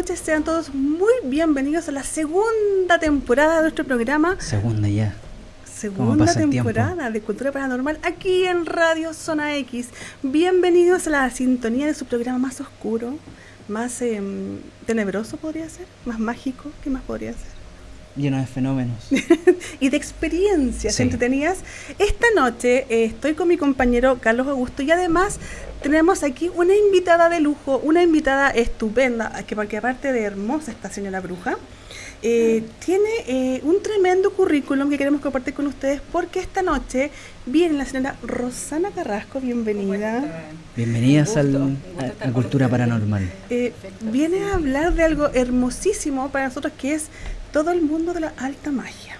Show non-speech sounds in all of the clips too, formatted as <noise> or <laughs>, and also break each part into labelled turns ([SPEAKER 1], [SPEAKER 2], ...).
[SPEAKER 1] Noches, sean todos muy bienvenidos a la segunda temporada de nuestro programa.
[SPEAKER 2] Segunda ya.
[SPEAKER 1] Segunda temporada de Cultura Paranormal aquí en Radio Zona X. Bienvenidos a la sintonía de su programa más oscuro, más em, tenebroso podría ser, más mágico, ¿qué más podría ser?
[SPEAKER 2] Lleno de fenómenos. <laughs>
[SPEAKER 1] y de experiencias entretenidas. Esta noche eh, estoy con mi compañero Carlos Augusto y además tenemos aquí una invitada de lujo, una invitada estupenda, que porque aparte de hermosa esta señora bruja, eh, tiene eh, un tremendo currículum que queremos compartir con ustedes porque esta noche viene la señora Rosana Carrasco, bienvenida.
[SPEAKER 2] Bienvenidas a, la Cultura Paranormal.
[SPEAKER 1] viene a hablar de algo hermosísimo para nosotros que es todo el mundo de la alta magia.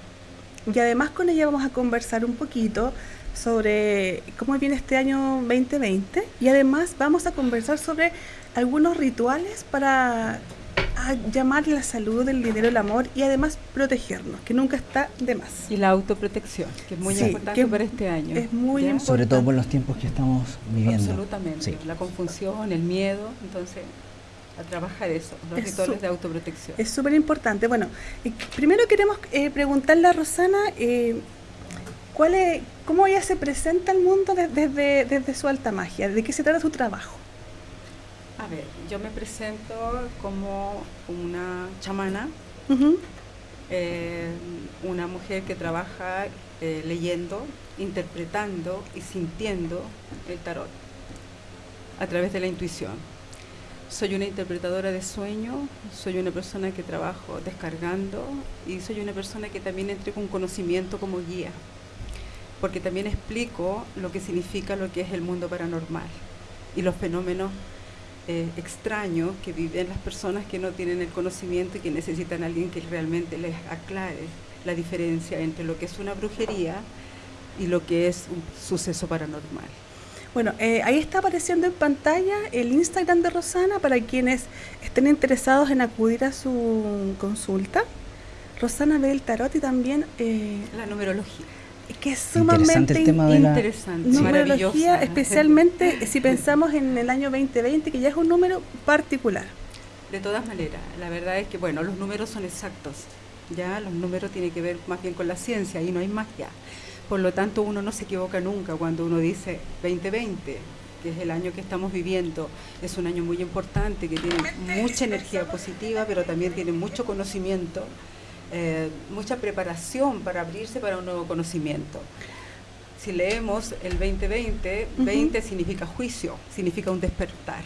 [SPEAKER 1] Y además con ella vamos a conversar un poquito sobre cómo viene este año 2020 y además vamos a conversar sobre algunos rituales para llamar la salud, el dinero, el amor y además protegernos, que nunca está de más.
[SPEAKER 3] Y la autoprotección, que es muy importante para este año.
[SPEAKER 1] Es muy importante.
[SPEAKER 2] Sobre todo por los tiempos que estamos viviendo.
[SPEAKER 3] Absolutamente. La confusión, el miedo, entonces a trabajar eso, los rituales de autoprotección.
[SPEAKER 1] Es súper importante. Bueno, primero queremos eh, preguntarle a Rosana eh, cuál es, cómo ella se presenta al mundo desde, desde su alta magia, de qué se trata su trabajo.
[SPEAKER 3] A ver, yo me presento como una chamana, eh, una mujer que trabaja leyendo, interpretando y sintiendo el tarot a través de la intuición. Soy una interpretadora de sueño, soy una persona que trabajo descargando y soy una persona que también entrega un conocimiento como guía, porque también explico lo que significa lo que es el mundo paranormal y los fenómenos eh, extraños que viven las personas que no tienen el conocimiento y que necesitan a alguien que realmente les aclare la diferencia entre lo que es una brujería y lo que es un suceso paranormal.
[SPEAKER 1] Bueno, eh, ahí está apareciendo en pantalla el Instagram de Rosana para quienes estén interesados en acudir a su consulta. Rosana ve el tarot y también...
[SPEAKER 3] Eh, la numerología.
[SPEAKER 1] Que es sumamente
[SPEAKER 3] interesante,
[SPEAKER 1] numerología, especialmente <laughs> si pensamos en el año 2020, que ya es un número particular.
[SPEAKER 3] De todas maneras, la verdad es que, bueno, los números son exactos. Ya los números tienen que ver más bien con la ciencia y no hay magia. Por lo tanto, uno no se equivoca nunca cuando uno dice 2020, que es el año que estamos viviendo. Es un año muy importante, que tiene mucha energía positiva, pero también tiene mucho conocimiento, eh, mucha preparación para abrirse para un nuevo conocimiento. Si leemos el 2020, 20 significa juicio, significa un despertar.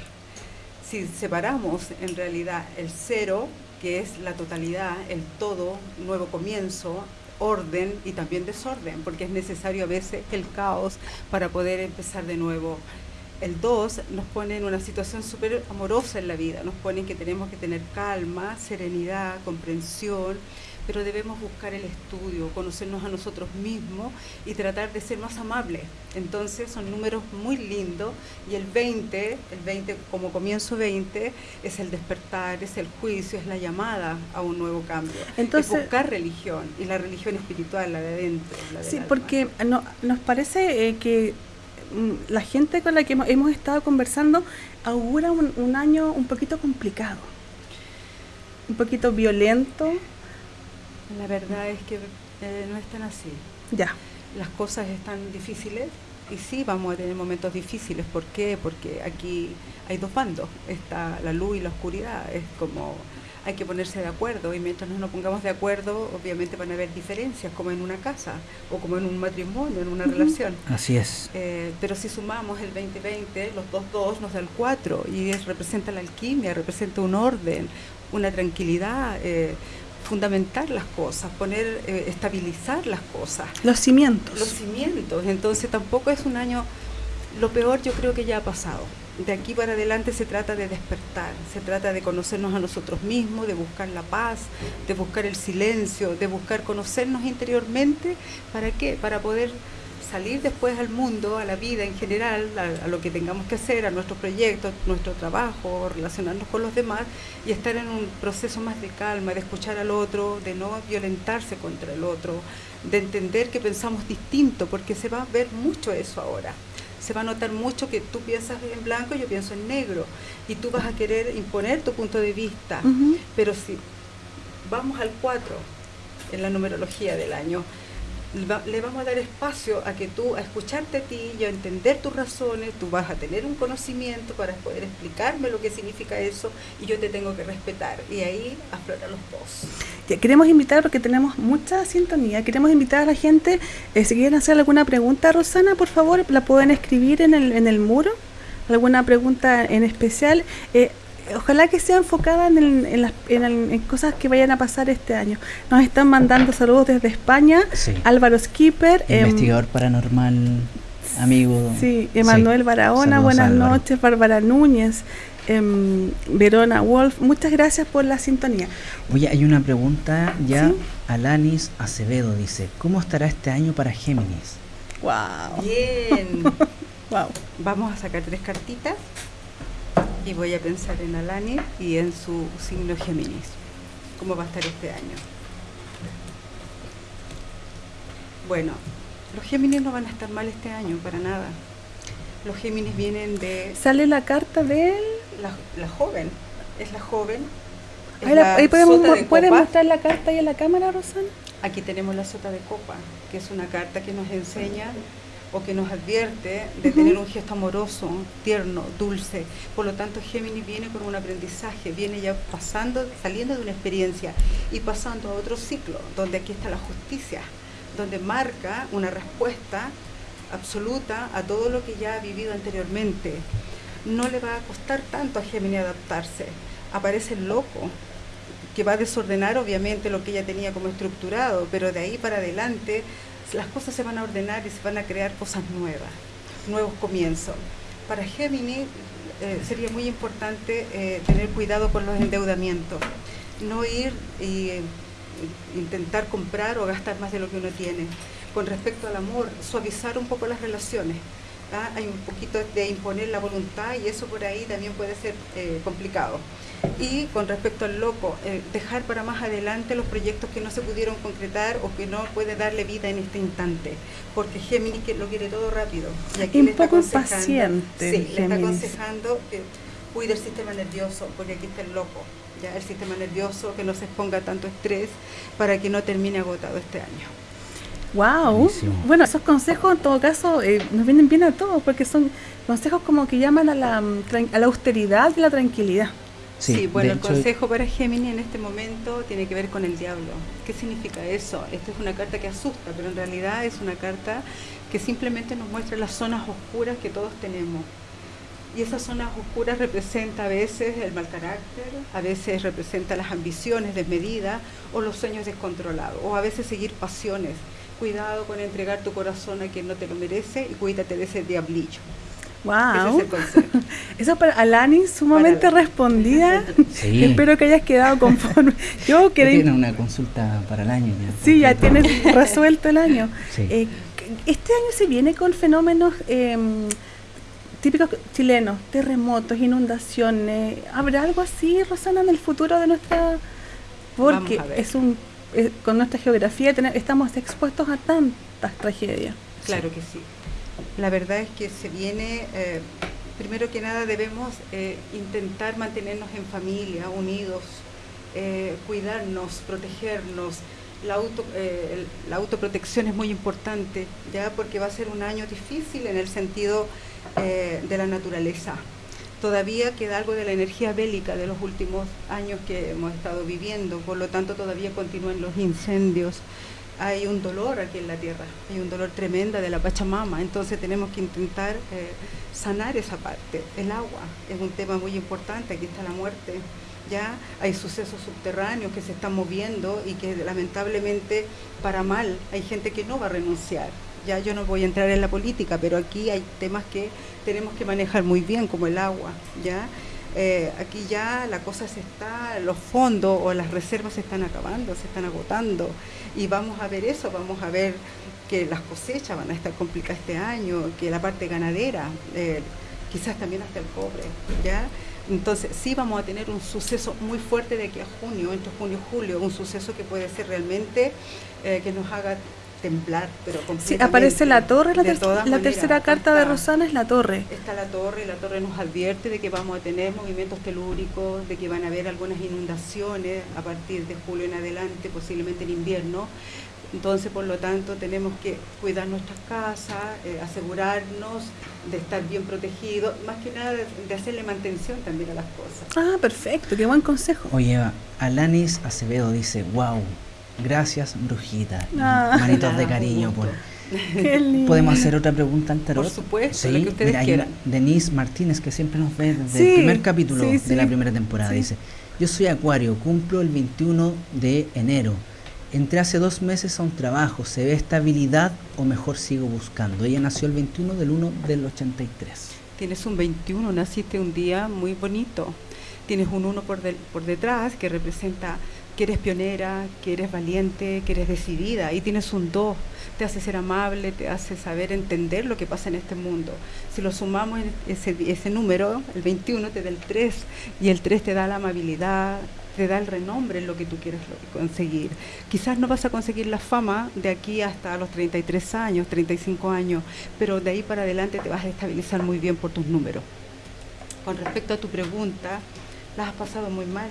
[SPEAKER 3] Si separamos en realidad el cero, que es la totalidad, el todo, nuevo comienzo, orden y también desorden, porque es necesario a veces el caos para poder empezar de nuevo. El 2 nos pone en una situación súper amorosa en la vida, nos pone que tenemos que tener calma, serenidad, comprensión, pero debemos buscar el estudio, conocernos a nosotros mismos y tratar de ser más amables. Entonces son números muy lindos y el 20, el 20 como comienzo 20, es el despertar, es el juicio, es la llamada a un nuevo cambio. Entonces, es buscar religión y la religión espiritual, la de adentro.
[SPEAKER 1] sí, porque no, nos parece eh, que mm, la gente con la que hemos, estado conversando augura un, un año un poquito complicado, un poquito violento
[SPEAKER 3] la verdad es que eh, no están así.
[SPEAKER 1] Ya.
[SPEAKER 3] Las cosas están difíciles y sí vamos a tener momentos difíciles. ¿Por qué? Porque aquí hay dos bandos. Está la luz y la oscuridad. Es como hay que ponerse de acuerdo y mientras no nos pongamos de acuerdo, obviamente van a haber diferencias, como en una casa o como en un matrimonio, en una relación.
[SPEAKER 2] Así es.
[SPEAKER 3] Eh, pero si sumamos el 2020, los dos dos nos da el 4 y representa la alquimia, representa un orden, una tranquilidad. Eh, fundamentar las cosas, poner, eh, estabilizar las cosas.
[SPEAKER 1] Los cimientos.
[SPEAKER 3] Los cimientos. Entonces tampoco es un año, lo peor yo creo que ya ha pasado. De aquí para adelante se trata de despertar, se trata de conocernos a nosotros mismos, de buscar la paz, de buscar el silencio, de buscar conocernos interiormente. ¿Para qué? Para poder salir después al mundo, a la vida en general, a, lo que tengamos que hacer, a nuestros proyectos, nuestro trabajo, relacionarnos con los demás y estar en un proceso más de calma, de escuchar al otro, de no violentarse contra el otro, de entender que pensamos distinto, porque se va a ver mucho eso ahora. se va a notar mucho que tú piensas en blanco y yo pienso en negro. Y tú vas a querer imponer tu punto de vista. Pero si vamos al 4 en la numerología del año, le vamos a dar espacio a que tú, a escucharte a ti y a entender tus razones, tú vas a tener un conocimiento para poder explicarme lo que significa eso y yo te tengo que respetar. Y ahí aflorar los dos.
[SPEAKER 1] queremos invitar, porque tenemos mucha sintonía, queremos invitar a la gente, eh, si quieren hacer alguna pregunta, Rosana, por favor, la pueden escribir en el, en el muro alguna pregunta en especial. Eh, ojalá que sea enfocada en, las, en, cosas que vayan a pasar este año. Nos están mandando saludos desde España. Álvaro Skipper.
[SPEAKER 2] Em, investigador paranormal, amigo.
[SPEAKER 1] Sí, Emanuel Barahona, buenas noches. Bárbara Núñez. Em, Verona Wolf, muchas gracias por la sintonía.
[SPEAKER 2] Oye, hay una pregunta ya. Alanis Acevedo dice, ¿cómo estará este año para Géminis?
[SPEAKER 3] Wow. Bien. <laughs> wow. Vamos a sacar tres cartitas y voy a pensar en Alani y en su signo Géminis. ¿Cómo va a estar este año? Bueno, los Géminis no van a estar mal este año, para nada. Los Géminis vienen de...
[SPEAKER 1] ¿Sale la carta de él?
[SPEAKER 3] La, joven, es la joven.
[SPEAKER 1] ahí, podemos, ¿Puedes mostrar la carta ahí en la cámara, Rosana?
[SPEAKER 3] Aquí tenemos la sota de copa, que es una carta que nos enseña o que nos advierte de tener un gesto amoroso, tierno, dulce. Por lo tanto, Géminis viene con un aprendizaje, viene ya pasando, saliendo de una experiencia y pasando a otro ciclo, donde aquí está la justicia, donde marca una respuesta absoluta a todo lo que ya ha vivido anteriormente. No le va a costar tanto a Géminis adaptarse. Aparece el loco, que va a desordenar obviamente lo que ella tenía como estructurado, pero de ahí para adelante las cosas se van a ordenar y se van a crear cosas nuevas, nuevos comienzos. Para Géminis eh, sería muy importante eh, tener cuidado con los endeudamientos, no ir e intentar comprar o gastar más de lo que uno tiene. Con respecto al amor, suavizar un poco las relaciones. ¿ah? Hay un poquito de imponer la voluntad y eso por ahí también puede ser complicado. Y con respecto al loco, eh, dejar para más adelante los proyectos que no se pudieron concretar o que no puede darle vida en este instante, porque Géminis lo quiere todo rápido.
[SPEAKER 1] Y aquí un le poco impaciente.
[SPEAKER 3] Sí, le está aconsejando que cuide el sistema nervioso, porque aquí está el loco, ya el sistema nervioso, que no se exponga tanto estrés para que no termine agotado este año.
[SPEAKER 1] Wow. Bueno, esos consejos en todo caso eh, nos vienen bien a todos porque son consejos como que llaman a la, a la austeridad y la tranquilidad.
[SPEAKER 3] Sí, bueno, el consejo para Géminis en este momento tiene que ver con el diablo. ¿Qué significa eso? Esta es una carta que asusta, pero en realidad es una carta que simplemente nos muestra las zonas oscuras que todos tenemos. Y esas zonas oscuras representa a veces el mal carácter, a veces representa las ambiciones desmedidas o los sueños descontrolados, o a veces seguir pasiones. Cuidado con entregar tu corazón a quien no te lo merece y cuídate de ese diablillo.
[SPEAKER 1] Wow. <laughs> Eso para Alani sumamente respondida. <laughs> Espero que hayas quedado conforme.
[SPEAKER 2] Yo quedé. Tiene una consulta para el año
[SPEAKER 1] ya. Sí, ya tienes resuelto el año. Eh, este año se viene con fenómenos em, típicos chilenos, terremotos, inundaciones. ¿Habrá algo así, Rosana, en el futuro de nuestra? Porque es un eh, con nuestra geografía estamos expuestos a tantas tragedias.
[SPEAKER 3] Claro que sí. La verdad es que se viene, eh, primero que nada debemos eh, intentar mantenernos en familia, unidos, eh, cuidarnos, protegernos. La, auto, la autoprotección es muy importante, ya porque va a ser un año difícil en el sentido de la naturaleza. Todavía queda algo de la energía bélica de los últimos años que hemos estado viviendo, por lo tanto todavía continúan los incendios, hay un dolor aquí en la tierra, hay un dolor tremendo de la Pachamama, entonces tenemos que intentar eh, sanar esa parte. El agua es un tema muy importante, aquí está la muerte, ya hay sucesos subterráneos que se están moviendo y que lamentablemente para mal hay gente que no va a renunciar. Ya yo no voy a entrar en la política, pero aquí hay temas que tenemos que manejar muy bien, como el agua, ya. Eh, aquí ya la cosa se está, los fondos o las reservas se están acabando, se están agotando y vamos a ver eso, vamos a ver que las cosechas van a estar complicadas este año, que la parte ganadera, eh, quizás también hasta el cobre, ¿ya? Entonces sí vamos a tener un suceso muy fuerte de aquí a junio, entre junio y julio, un suceso que puede ser realmente eh, que nos haga temblar, pero
[SPEAKER 1] Sí, aparece la torre, la, la tercera carta de Rosana es la torre.
[SPEAKER 3] Está la torre, la torre nos advierte de que vamos a tener movimientos telúricos, de que van a haber algunas inundaciones a partir de julio en adelante, posiblemente en invierno. Entonces, por lo tanto, tenemos que cuidar nuestras casas, eh, asegurarnos de estar bien protegidos, más que nada de, hacerle mantención también a las cosas.
[SPEAKER 1] Ah, perfecto, qué buen consejo.
[SPEAKER 2] Oye, Alanis Acevedo dice, wow, gracias, brujita. <laughs> Ah. Manitos de cariño. Por... <laughs> ¿Podemos hacer otra pregunta al tarot?
[SPEAKER 3] Por supuesto, que ustedes quieran.
[SPEAKER 2] Denise Martínez, que siempre nos ve desde el primer capítulo de la primera temporada, dice, yo soy Acuario, cumplo el 21 de enero Entré hace dos meses a un trabajo, ¿se ve estabilidad o mejor sigo buscando? Ella nació el 21 del 1 del 83.
[SPEAKER 3] Tienes un 21, naciste un día muy bonito. Tienes un 1 por, por detrás que representa que eres pionera, que eres valiente, que eres decidida. Y tienes un 2, te hace ser amable, te hace saber entender lo que pasa en este mundo. Si lo sumamos, ese, ese número, el 21 te da el 3, y el 3 te da la amabilidad, te da el renombre en lo que tú quieres conseguir. Quizás no vas a conseguir la fama de aquí hasta los 33 años, 35 años, pero de ahí para adelante te vas a estabilizar muy bien por tus números. Con respecto a tu pregunta, las has pasado muy mal.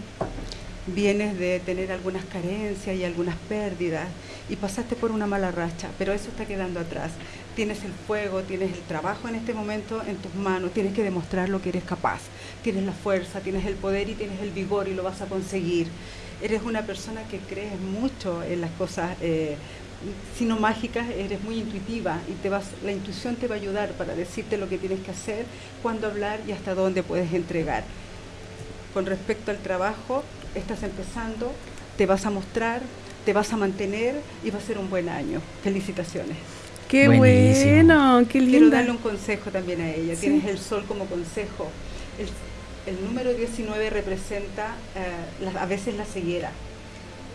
[SPEAKER 3] Vienes de tener algunas carencias y algunas pérdidas y pasaste por una mala racha, pero eso está quedando atrás tienes el fuego, tienes el trabajo en este momento en tus manos, tienes que demostrar lo que eres capaz, tienes la fuerza, tienes el poder y tienes el vigor y lo vas a conseguir. Eres una persona que crees mucho en las cosas, eh, sino mágicas, eres muy intuitiva y te vas, la intuición te va a ayudar para decirte lo que tienes que hacer, cuándo hablar y hasta dónde puedes entregar. Con respecto al trabajo, estás empezando, te vas a mostrar, te vas a mantener y va a ser un buen año. Felicitaciones.
[SPEAKER 1] Qué bueno, qué lindo.
[SPEAKER 3] Quiero darle un consejo también a ella. Tienes el sol como consejo. El, número 19 representa eh, a veces la ceguera.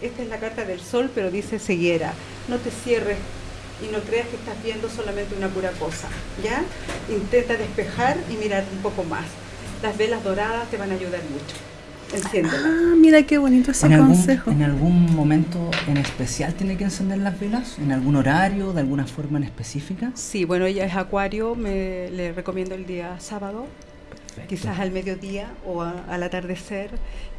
[SPEAKER 3] Esta es la carta del sol, pero dice ceguera. No te cierres y no creas que estás viendo solamente una pura cosa. ¿Ya? Intenta despejar y mirar un poco más. Las velas doradas te van a ayudar mucho.
[SPEAKER 1] Ah, mira qué bonito ese consejo.
[SPEAKER 2] ¿En algún momento en especial tiene que encender las velas? ¿En algún horario, de alguna forma en específica?
[SPEAKER 3] Sí, bueno, ella es acuario, me le recomiendo el día sábado, quizás al mediodía o al atardecer,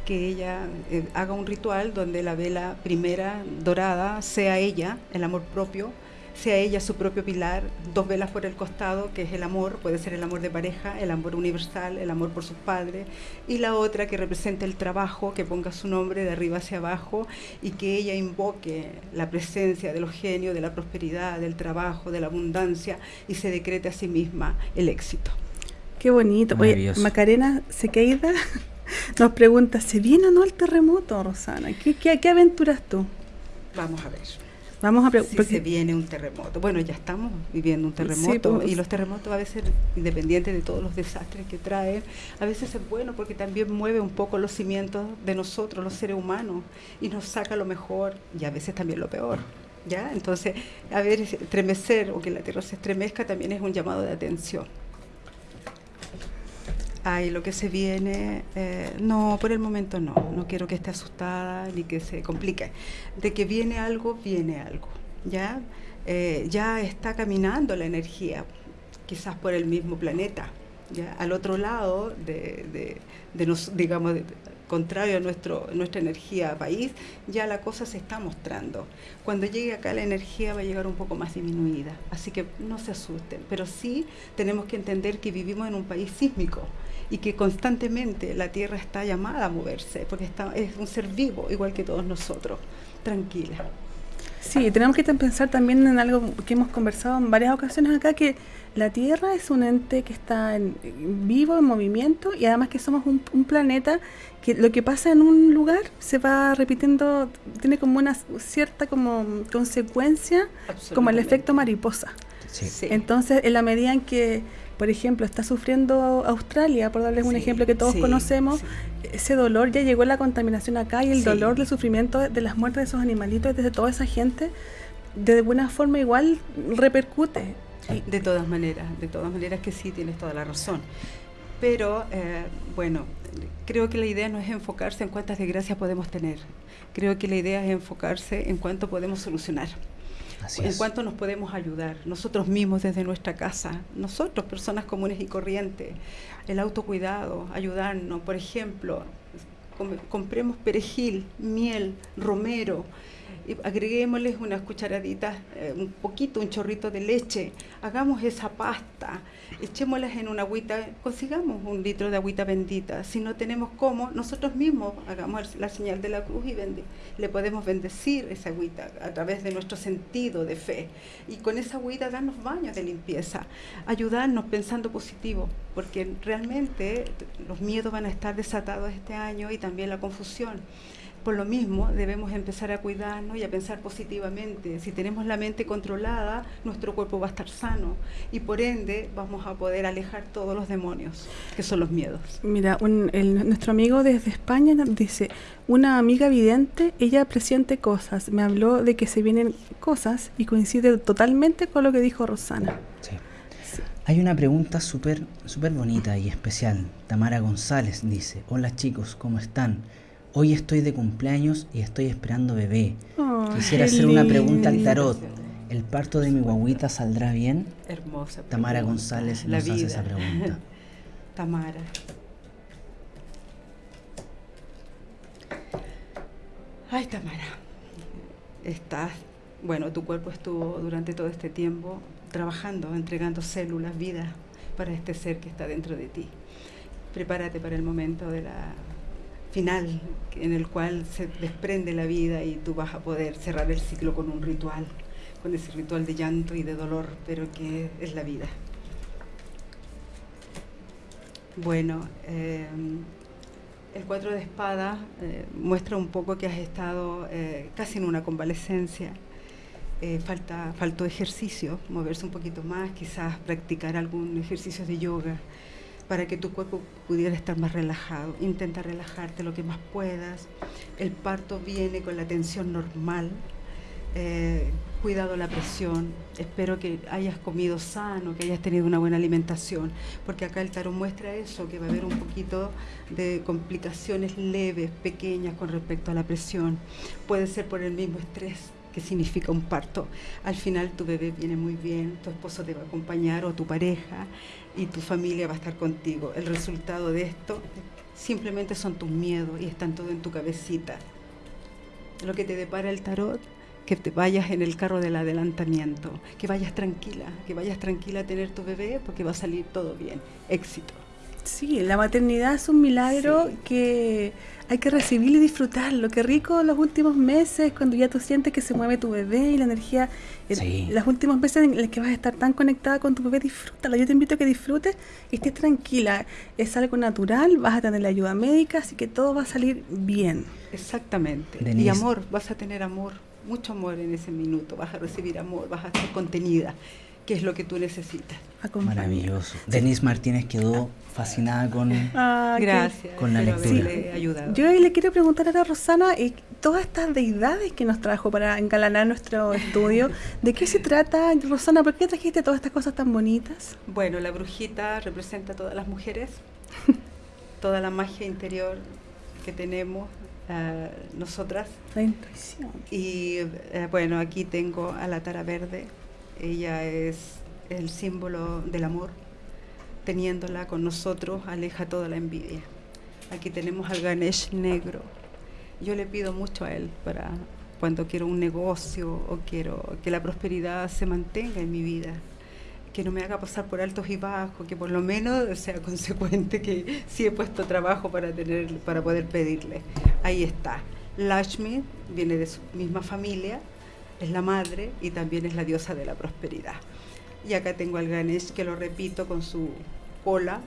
[SPEAKER 3] que ella eh, haga un ritual donde la vela primera dorada sea ella, el amor propio, sea ella su propio pilar, dos velas por el costado, que es el amor, puede ser el amor de pareja, el amor universal, el amor por sus padres, y la otra que representa el trabajo, que ponga su nombre de arriba hacia abajo y que ella invoque la presencia de los genios, de la prosperidad, del trabajo, de la abundancia y se decrete a sí misma el éxito.
[SPEAKER 1] Qué bonito. Oye, Macarena Sequeida <laughs> nos pregunta, ¿se viene o no el terremoto, Rosana? ¿Qué, qué, qué aventuras tú?
[SPEAKER 3] Vamos a ver.
[SPEAKER 1] Vamos a
[SPEAKER 3] si se viene un terremoto. Bueno, ya estamos viviendo un terremoto pues. y los terremotos a veces, independientes de todos los desastres que traen, a veces es bueno porque también mueve un poco los cimientos de nosotros, los seres humanos, y nos saca lo mejor y a veces también lo peor. ¿Ya? Entonces, a ver, estremecer o que la tierra se estremezca también es un llamado de atención. Ay, lo que se viene, eh, no, por el momento no, no quiero que esté asustada ni que se complique. De que viene algo, viene algo, ¿ya? Eh, ya está caminando la energía, quizás por el mismo planeta, ¿ya? Al otro lado de, de, de nos, digamos, contrario a nuestro, nuestra energía país, ya la cosa se está mostrando. Cuando llegue acá la energía va a llegar un poco más disminuida, así que no se asusten, pero sí tenemos que entender que vivimos en un país sísmico y que constantemente la Tierra está llamada a moverse, porque está, es un ser vivo, igual que todos nosotros. Tranquila.
[SPEAKER 1] Sí, tenemos que pensar también en algo que hemos conversado en varias ocasiones acá, que la Tierra es un ente que está en, vivo, en movimiento, y además que somos un, planeta que lo que pasa en un lugar se va repitiendo, tiene como una cierta como consecuencia, como el efecto mariposa. Entonces, en la medida en que por ejemplo, está sufriendo Australia, por darles un ejemplo que todos conocemos, ese dolor ya llegó la contaminación acá y el dolor, el sufrimiento de, las muertes de esos animalitos, desde toda esa gente, de alguna forma igual repercute.
[SPEAKER 3] De todas maneras, de todas maneras que sí, tienes toda la razón. Pero, eh, bueno, creo que la idea no es enfocarse en cuántas desgracias podemos tener. Creo que la idea es enfocarse en cuánto podemos solucionar en cuanto nos podemos ayudar, nosotros mismos desde nuestra casa, nosotros, personas comunes y corrientes, el autocuidado, ayudarnos, por ejemplo, compremos perejil, miel, romero, agreguémosles unas cucharaditas, eh, un poquito, un chorrito de leche, hagamos esa pasta, echémoslas en una agüita, consigamos un litro de agüita bendita. Si no tenemos cómo, nosotros mismos hagamos la señal de la cruz y le podemos bendecir esa agüita a través de nuestro sentido de fe. Y con esa agüita darnos baños de limpieza, ayudarnos pensando positivo, porque realmente los miedos van a estar desatados este año y también la confusión. Por lo mismo, debemos empezar a cuidarnos y a pensar positivamente. Si tenemos la mente controlada, nuestro cuerpo va a estar sano y por ende vamos a poder alejar todos los demonios, que son los miedos.
[SPEAKER 1] Mira, nuestro amigo desde España dice, una amiga vidente, ella presiente cosas, me habló de que se vienen cosas y coincide totalmente con lo que dijo Rosana.
[SPEAKER 2] Sí. Hay una pregunta súper súper bonita y especial. Tamara González dice, hola chicos, ¿cómo están? Hoy estoy de cumpleaños y estoy esperando bebé. Quisiera hacer una pregunta al tarot. ¿El parto de mi guaguita saldrá bien?
[SPEAKER 3] Hermosa.
[SPEAKER 2] Tamara González nos hace esa pregunta. <laughs>
[SPEAKER 3] Tamara. Ay, Tamara. Estás, bueno, tu cuerpo estuvo durante todo este tiempo trabajando, entregando células, vida para este ser que está dentro de ti. Prepárate para el momento de la final en el cual se desprende la vida y tú vas a poder cerrar el ciclo con un ritual, con ese ritual de llanto y de dolor, pero que es la vida. Bueno, eh, el cuatro de espada eh, muestra un poco que has estado eh, casi en una convalescencia. falta, faltó ejercicio, moverse un poquito más, quizás practicar algún ejercicio de yoga para que tu cuerpo pudiera estar más relajado. Intenta relajarte lo que más puedas. El parto viene con la tensión normal. Eh, cuidado la presión. Espero que hayas comido sano, que hayas tenido una buena alimentación, porque acá el tarot muestra eso, que va a haber un poquito de complicaciones leves, pequeñas con respecto a la presión. Puede ser por el mismo estrés que significa un parto. Al final tu bebé viene muy bien, tu esposo te va a acompañar o tu pareja y tu familia va a estar contigo. El resultado de esto simplemente son tus miedos y están todo en tu cabecita. Lo que te depara el tarot, que te vayas en el carro del adelantamiento, que vayas tranquila, que vayas tranquila a tener tu bebé porque va a salir todo bien. Éxito.
[SPEAKER 1] Sí, la maternidad es un milagro que hay que recibir y disfrutarlo. Qué rico los últimos meses, cuando ya tú sientes que se mueve tu bebé y la energía. Sí. Los últimos meses en los que vas a estar tan conectada con tu bebé, disfrútalo. Yo te invito a que disfrutes y estés tranquila. Es algo natural, vas a tener la ayuda médica, así que todo va a salir bien.
[SPEAKER 3] Exactamente. Y amor, vas a tener amor, mucho amor en ese minuto. Vas a recibir amor, vas a ser contenida qué es lo que tú necesitas.
[SPEAKER 2] Maravilloso. Denise Martínez quedó fascinada con,
[SPEAKER 3] ah, Gracias,
[SPEAKER 2] con la lectura.
[SPEAKER 1] Yo le quiero preguntar a Rosana, eh, todas estas deidades que nos trajo para encalanar nuestro estudio, ¿de qué se trata, Rosana? ¿Por qué trajiste todas estas cosas tan bonitas?
[SPEAKER 3] Bueno, la brujita representa a todas las mujeres, <laughs> toda la magia interior que tenemos, uh, nosotras.
[SPEAKER 1] La intuición.
[SPEAKER 3] Y uh, bueno, aquí tengo a la tara verde, ella es el símbolo del amor. Teniéndola con nosotros aleja toda la envidia. Aquí tenemos al Ganesh negro. Yo le pido mucho a él para cuando quiero un negocio o quiero que la prosperidad se mantenga en mi vida, que no me haga pasar por altos y bajos, que por lo menos sea <laughs> consecuente que sí he puesto trabajo para tener para poder pedirle. Ahí está. Lashmi viene de su misma familia, es la madre y también es la diosa de la prosperidad. Y acá tengo al Ganesh que lo repito con su cola,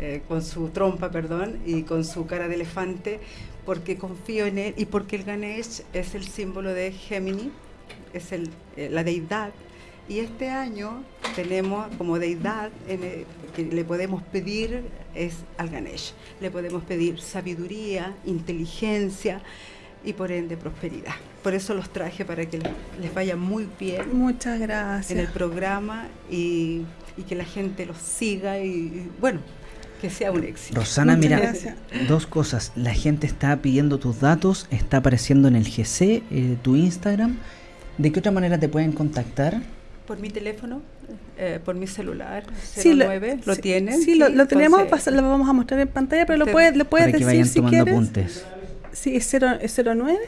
[SPEAKER 3] eh, con su trompa, perdón, y con su cara de elefante, porque confío en él y porque el Ganesh es el símbolo de Gemini, es eh, la deidad. Y este año tenemos como deidad que le podemos pedir es al Ganesh. Le podemos pedir sabiduría, inteligencia, y por ende prosperidad. Por eso los traje para que les vaya muy bien.
[SPEAKER 1] Muchas gracias.
[SPEAKER 3] En el programa y, que la gente los siga y, bueno, que sea un éxito.
[SPEAKER 2] Rosana, mira, dos cosas. La gente está pidiendo tus datos, está apareciendo en el GC, eh, tu Instagram. ¿De qué otra manera te pueden contactar?
[SPEAKER 3] Por mi teléfono, eh, por mi celular, 09, lo, tienen.
[SPEAKER 1] Sí, lo, lo tenemos, lo vamos a mostrar en pantalla, pero lo puedes, lo puedes decir vayan si tomando quieres.
[SPEAKER 2] apuntes.
[SPEAKER 1] Sí, es, 0, es 09.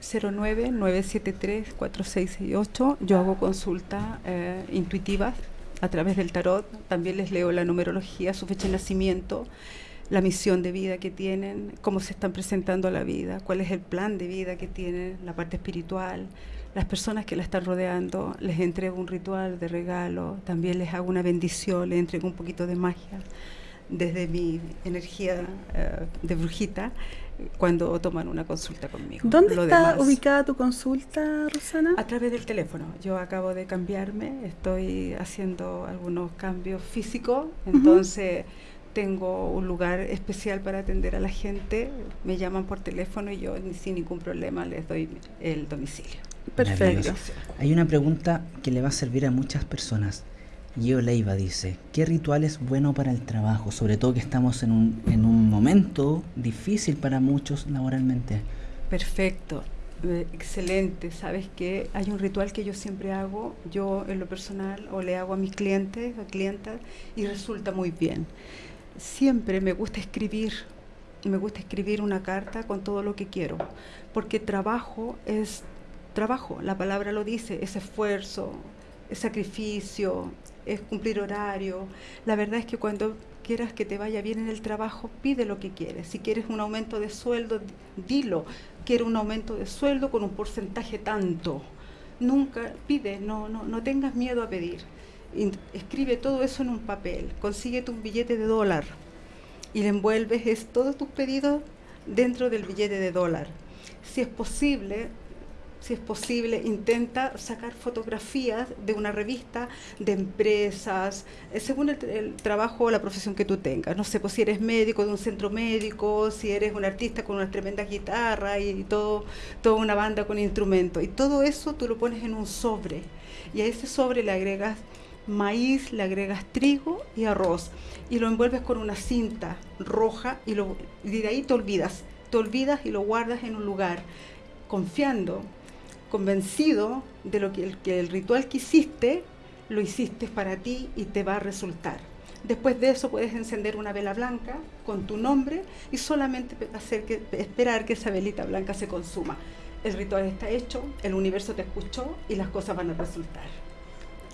[SPEAKER 3] 09-973-4668. Yo hago consultas eh, intuitivas a través del tarot. También les leo la numerología, su fecha de nacimiento, la misión de vida que tienen, cómo se están presentando a la vida, cuál es el plan de vida que tienen, la parte espiritual, las personas que la están rodeando. Les entrego un ritual de regalo, también les hago una bendición, les entrego un poquito de magia desde mi energía eh, de brujita cuando toman una consulta conmigo.
[SPEAKER 1] ¿Dónde está ubicada tu consulta, Rosana?
[SPEAKER 3] A través del teléfono. Yo acabo de cambiarme, estoy haciendo algunos cambios físicos, entonces tengo un lugar especial para atender a la gente, me llaman por teléfono y yo sin ningún problema les doy el domicilio.
[SPEAKER 2] Perfecto. Hay una pregunta que le va a servir a muchas personas. Gio Leiva dice, ¿qué ritual es bueno para el trabajo? Sobre todo que estamos en un, en un momento difícil para muchos laboralmente.
[SPEAKER 3] Perfecto, eh, excelente. Sabes que hay un ritual que yo siempre hago, yo en lo personal, o le hago a mis clientes, a clientas, y resulta muy bien. Siempre me gusta escribir, me gusta escribir una carta con todo lo que quiero, porque trabajo es trabajo, la palabra lo dice, es esfuerzo, es sacrificio, es cumplir horario. La verdad es que cuando quieras que te vaya bien en el trabajo, pide lo que quieres. Si quieres un aumento de sueldo, dilo. Quiero un aumento de sueldo con un porcentaje tanto. Nunca pide, no, no, no tengas miedo a pedir. escribe todo eso en un papel. Consíguete un billete de dólar y le envuelves todos tus pedidos dentro del billete de dólar. Si es posible, si es posible, intenta sacar fotografías de una revista de empresas, eh, según el, trabajo o la profesión que tú tengas. No sé, pues si eres médico de un centro médico, si eres un artista con una tremenda guitarra y todo, toda una banda con instrumentos. Y todo eso tú lo pones en un sobre. Y a ese sobre le agregas maíz, le agregas trigo y arroz. Y lo envuelves con una cinta roja y, lo, y de ahí te olvidas. Te olvidas y lo guardas en un lugar confiando convencido de lo que el, que el ritual que hiciste, lo hiciste para ti y te va a resultar. Después de eso puedes encender una vela blanca con tu nombre y solamente hacer que, esperar que esa velita blanca se consuma. El ritual está hecho, el universo te escuchó y las cosas van a resultar.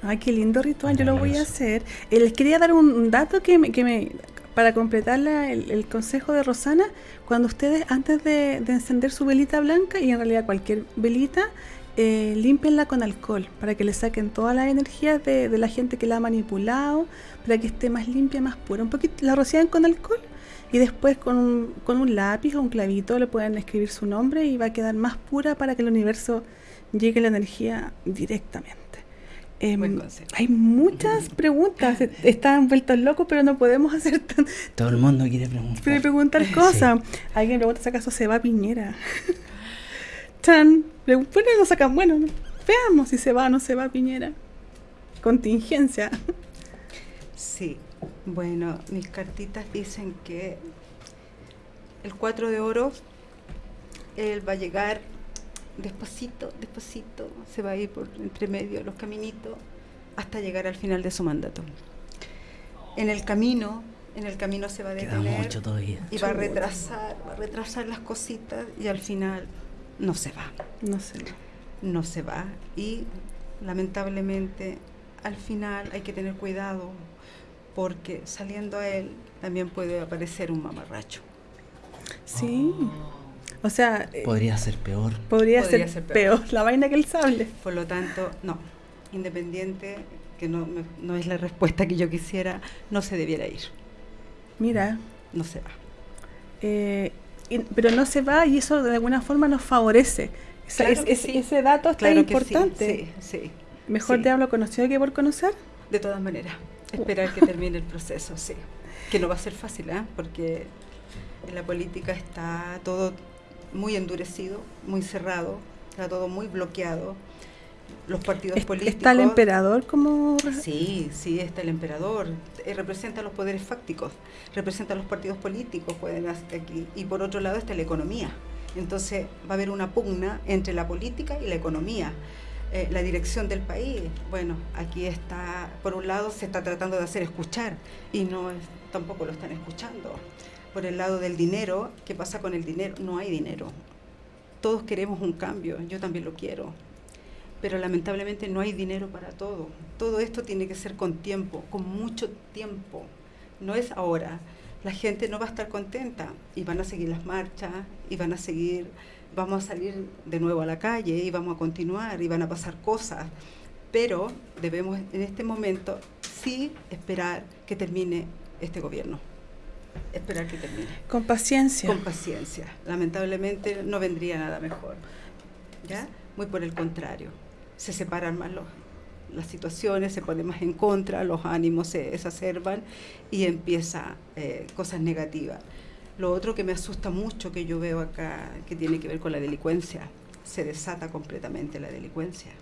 [SPEAKER 1] Ay, qué lindo ritual, yo lo voy a hacer. Eh, les quería dar un dato que me, que me para completar el, consejo de Rosana, cuando ustedes antes de, encender su velita blanca, y en realidad cualquier velita, eh, limpienla con alcohol, para que le saquen toda la energía de, la gente que la ha manipulado, para que esté más limpia, más pura. Un poquito la rocian con alcohol y después con un, con un lápiz o un clavito le pueden escribir su nombre y va a quedar más pura para que el universo llegue la energía directamente. Em, hay muchas <laughs> preguntas, están vueltos locos, pero no podemos hacer <laughs> tan...
[SPEAKER 2] Todo el mundo quiere preguntar.
[SPEAKER 1] Quiere preguntar cosas. Alguien pregunta si acaso se va a Piñera. <laughs> Chan, bueno, no sacan, bueno, veamos si se va o no se va a Piñera. Contingencia.
[SPEAKER 3] Sí, bueno, mis cartitas dicen que el 4 de oro, él va a llegar despacito, despacito, se va a ir por entre medio de los caminitos hasta llegar al final de su mandato. En el camino, en el camino se va a detener y va a retrasar, va a retrasar las cositas y al final no se va.
[SPEAKER 1] No se va.
[SPEAKER 3] No se va y lamentablemente al final hay que tener cuidado porque saliendo a él también puede aparecer un mamarracho.
[SPEAKER 1] Sí. O sea...
[SPEAKER 2] Eh, podría ser peor.
[SPEAKER 1] Podría, ser, peor. la vaina que el sable.
[SPEAKER 3] Por lo tanto, no. Independiente, que no, no es la respuesta que yo quisiera, no se debiera ir.
[SPEAKER 1] Mira.
[SPEAKER 3] No se va.
[SPEAKER 1] Eh, pero no se va y eso de alguna forma nos favorece. Ese dato está importante.
[SPEAKER 3] Sí, sí,
[SPEAKER 1] Mejor te hablo conocido que por conocer.
[SPEAKER 3] De todas maneras, esperar que termine el proceso, sí. Que no va a ser fácil, ¿eh? porque en la política está todo muy endurecido, muy cerrado, está todo muy bloqueado. Los partidos políticos.
[SPEAKER 1] ¿Está el emperador como.?
[SPEAKER 3] Sí, sí, está el emperador. Eh, representa los poderes fácticos, representa los partidos políticos, pueden aquí. Y por otro lado está la economía. Entonces va a haber una pugna entre la política y la economía. Eh, la dirección del país, bueno, aquí está, por un lado se está tratando de hacer escuchar y no tampoco lo están escuchando. Por el lado del dinero, ¿qué pasa con el dinero? No hay dinero. Todos queremos un cambio, yo también lo quiero, pero lamentablemente no hay dinero para todo. Todo esto tiene que ser con tiempo, con mucho tiempo. No es ahora. La gente no va a estar contenta y van a seguir las marchas y van a seguir, vamos a salir de nuevo a la calle y vamos a continuar y van a pasar cosas. Pero debemos en este momento sí esperar que termine este gobierno. Esperar que termine.
[SPEAKER 1] Con paciencia.
[SPEAKER 3] Con paciencia. Lamentablemente no vendría nada mejor. ¿Ya? Muy por el contrario se separan más las situaciones, se ponen más en contra, los ánimos se exacerban y empieza eh, cosas negativas. Lo otro que me asusta mucho que yo veo acá, que tiene que ver con la delincuencia, se desata completamente la delincuencia.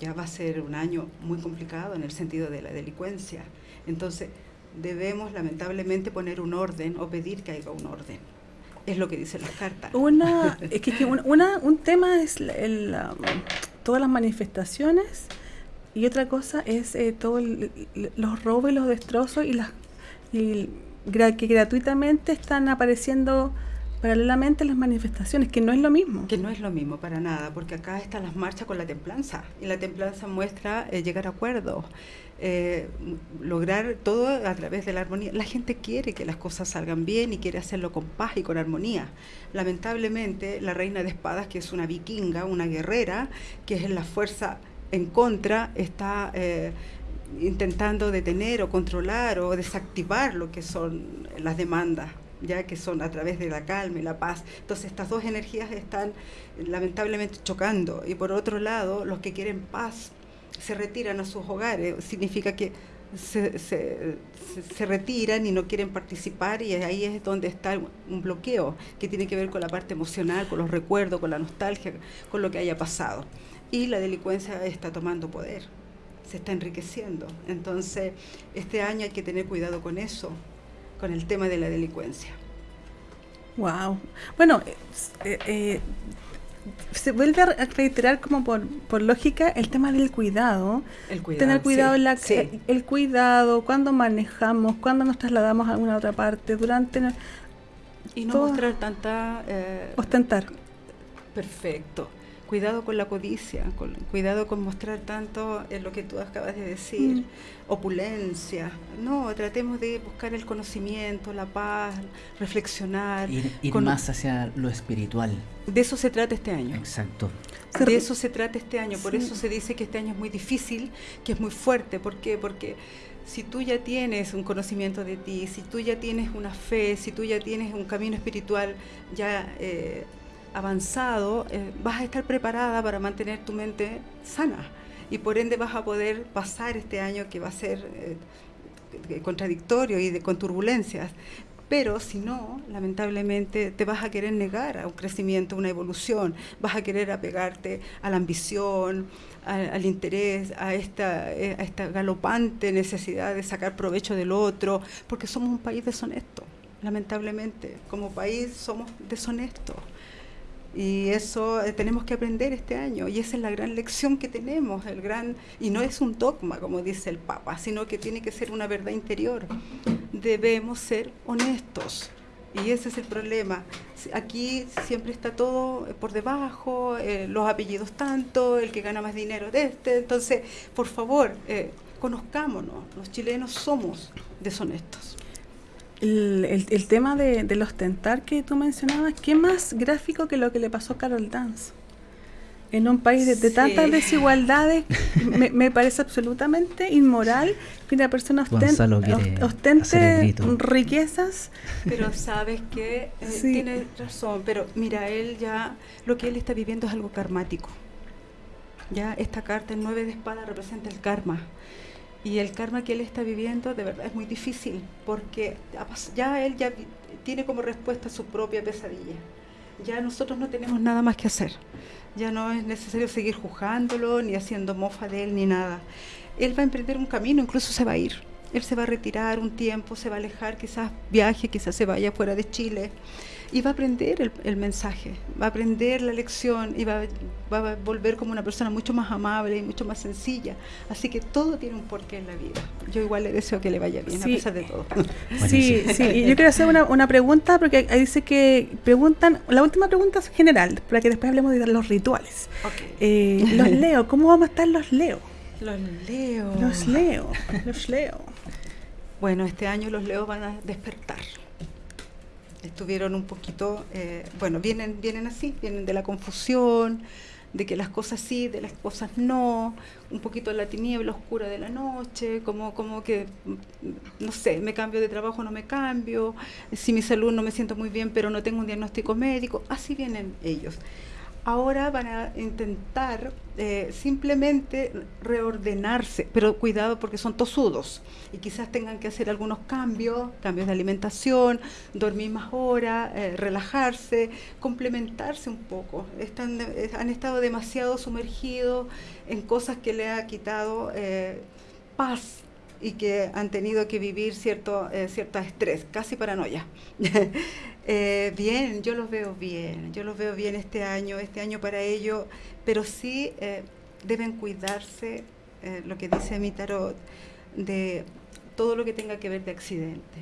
[SPEAKER 3] Ya va a ser un año muy complicado en el sentido de la delincuencia. Entonces, debemos lamentablemente poner un orden o pedir que haya un orden. Es lo que dicen las cartas.
[SPEAKER 1] Una, <laughs> es que, una, un tema es el, todas las manifestaciones y otra cosa es eh, todos los robos y los destrozos y las que gratuitamente están apareciendo paralelamente las manifestaciones, que no es lo mismo.
[SPEAKER 3] Que no es lo mismo para nada, porque acá están las marchas con la templanza, y la templanza muestra eh, llegar a acuerdos, eh, lograr todo a través de la armonía. La gente quiere que las cosas salgan bien y quiere hacerlo con paz y con armonía. Lamentablemente, la reina de espadas, que es una vikinga, una guerrera, que es la fuerza en contra, está eh, intentando detener o controlar o desactivar lo que son las demandas ya que son a través de la calma y la paz. Entonces estas dos energías están lamentablemente chocando y por otro lado los que quieren paz se retiran a sus hogares, significa que se, se, retiran y no quieren participar y ahí es donde está un bloqueo que tiene que ver con la parte emocional, con los recuerdos, con la nostalgia, con lo que haya pasado. Y la delincuencia está tomando poder, se está enriqueciendo. Entonces, este año hay que tener cuidado con eso, con el tema de la delincuencia.
[SPEAKER 1] Wow. Bueno, eh, eh, se vuelve a reiterar como por, lógica el tema del cuidado. El cuidado Tener cuidado en la el cuidado, cuando manejamos, cuando nos trasladamos a alguna otra parte, durante
[SPEAKER 3] y no mostrar tanta
[SPEAKER 1] eh, ostentar.
[SPEAKER 3] Perfecto cuidado con la codicia, cuidado con mostrar tanto en lo que tú acabas de decir, mm. opulencia. No, tratemos de buscar el conocimiento, la paz, reflexionar.
[SPEAKER 2] Ir, más hacia lo espiritual.
[SPEAKER 3] De eso se trata este año.
[SPEAKER 2] Exacto.
[SPEAKER 3] De eso se trata este año. Por eso se dice que este año es muy difícil, que es muy fuerte. ¿Por qué? Porque si tú ya tienes un conocimiento de ti, si tú ya tienes una fe, si tú ya tienes un camino espiritual ya eh, avanzado, eh, vas a estar preparada para mantener tu mente sana y por ende vas a poder pasar este año que va a ser eh, contradictorio y de, con turbulencias. Pero si no, lamentablemente te vas a querer negar a un crecimiento, una evolución, vas a querer apegarte a la ambición, al interés, a esta, eh, a esta galopante necesidad de sacar provecho del otro, porque somos un país deshonesto. Lamentablemente, como país somos deshonestos. Y eso eh, tenemos que aprender este año y esa es la gran lección que tenemos, el gran y no es un dogma como dice el Papa, sino que tiene que ser una verdad interior. Debemos ser honestos. Y ese es el problema. Aquí siempre está todo por debajo, eh, los apellidos tanto, el que gana más dinero de este. Entonces, por favor, eh, conozcámonos. Los chilenos somos deshonestos
[SPEAKER 1] el, el, tema de, del ostentar que tú mencionabas, ¿qué más gráfico que lo que le pasó a Carol Dance? En un país de, tantas desigualdades, me, parece absolutamente inmoral que una persona ostente riquezas.
[SPEAKER 3] Pero sabes que eh, tiene razón, pero mira, él ya, lo que él está viviendo es algo karmático. Ya esta carta, el 9 de espada, representa el karma. Y el karma que él está viviendo de verdad es muy difícil, porque ya él ya tiene como respuesta su propia pesadilla. Ya nosotros no tenemos nada más que hacer. Ya no es necesario seguir juzgándolo, ni haciendo mofa de él, ni nada. Él va a emprender un camino, incluso se va a ir. Él se va a retirar un tiempo, se va a alejar, quizás viaje, quizás se vaya fuera de Chile. Y va a aprender el, mensaje, va a aprender la lección y va, a volver como una persona mucho más amable y mucho más sencilla. Así que todo tiene un porqué en la vida. Yo igual le deseo que le vaya bien, a pesar de todo.
[SPEAKER 1] Sí, sí, y yo quiero hacer una, una pregunta, porque ahí dice que preguntan, la última pregunta es general, para que después hablemos de los rituales. Eh, los <laughs> leo, ¿cómo vamos a estar los leo?
[SPEAKER 3] Los leo.
[SPEAKER 1] Los leo, los leo.
[SPEAKER 3] Bueno, este año los leo van a despertar estuvieron un poquito, eh, bueno, vienen, vienen así, vienen de la confusión, de que las cosas sí, de las cosas no, un poquito la tiniebla oscura de la noche, como, como que, mm, no sé, me cambio de trabajo, no me cambio, si mi salud no me siento muy bien, pero no tengo un diagnóstico médico, así vienen ellos ahora van a intentar eh, simplemente reordenarse, pero cuidado porque son tosudos y quizás tengan que hacer algunos cambios, cambios de alimentación, dormir más horas, eh, relajarse, complementarse un poco. Están, eh, han estado demasiado sumergidos en cosas que le ha quitado paz y que han tenido que vivir cierto, cierto estrés, casi paranoia. <laughs> Eh, bien, yo los veo bien, yo los veo bien este año, este año para ellos, pero sí eh, deben cuidarse, eh, lo que dice mi tarot, de todo lo que tenga que ver de accidente.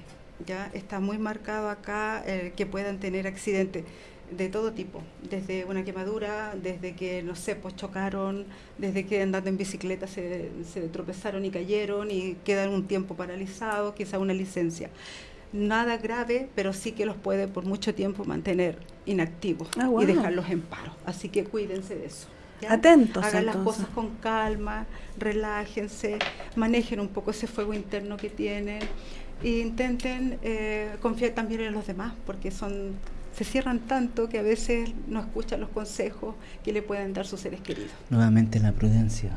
[SPEAKER 3] Ya está muy marcado acá que puedan tener accidentes de todo tipo, desde una quemadura, desde que, no sé, pues chocaron, desde que andando en bicicleta se, se tropezaron y cayeron y quedan un tiempo paralizados, quizá una licencia nada grave, pero sí que los puede por mucho tiempo mantener inactivos ah, y dejarlos en paro. Así que cuídense de eso.
[SPEAKER 1] Atentos.
[SPEAKER 3] Hagan las cosas con calma, relájense, manejen un poco ese fuego interno que tienen e intenten eh, confiar también en los demás, porque son se cierran tanto que a veces no escuchan los consejos que le pueden dar sus seres queridos.
[SPEAKER 2] Nuevamente la prudencia.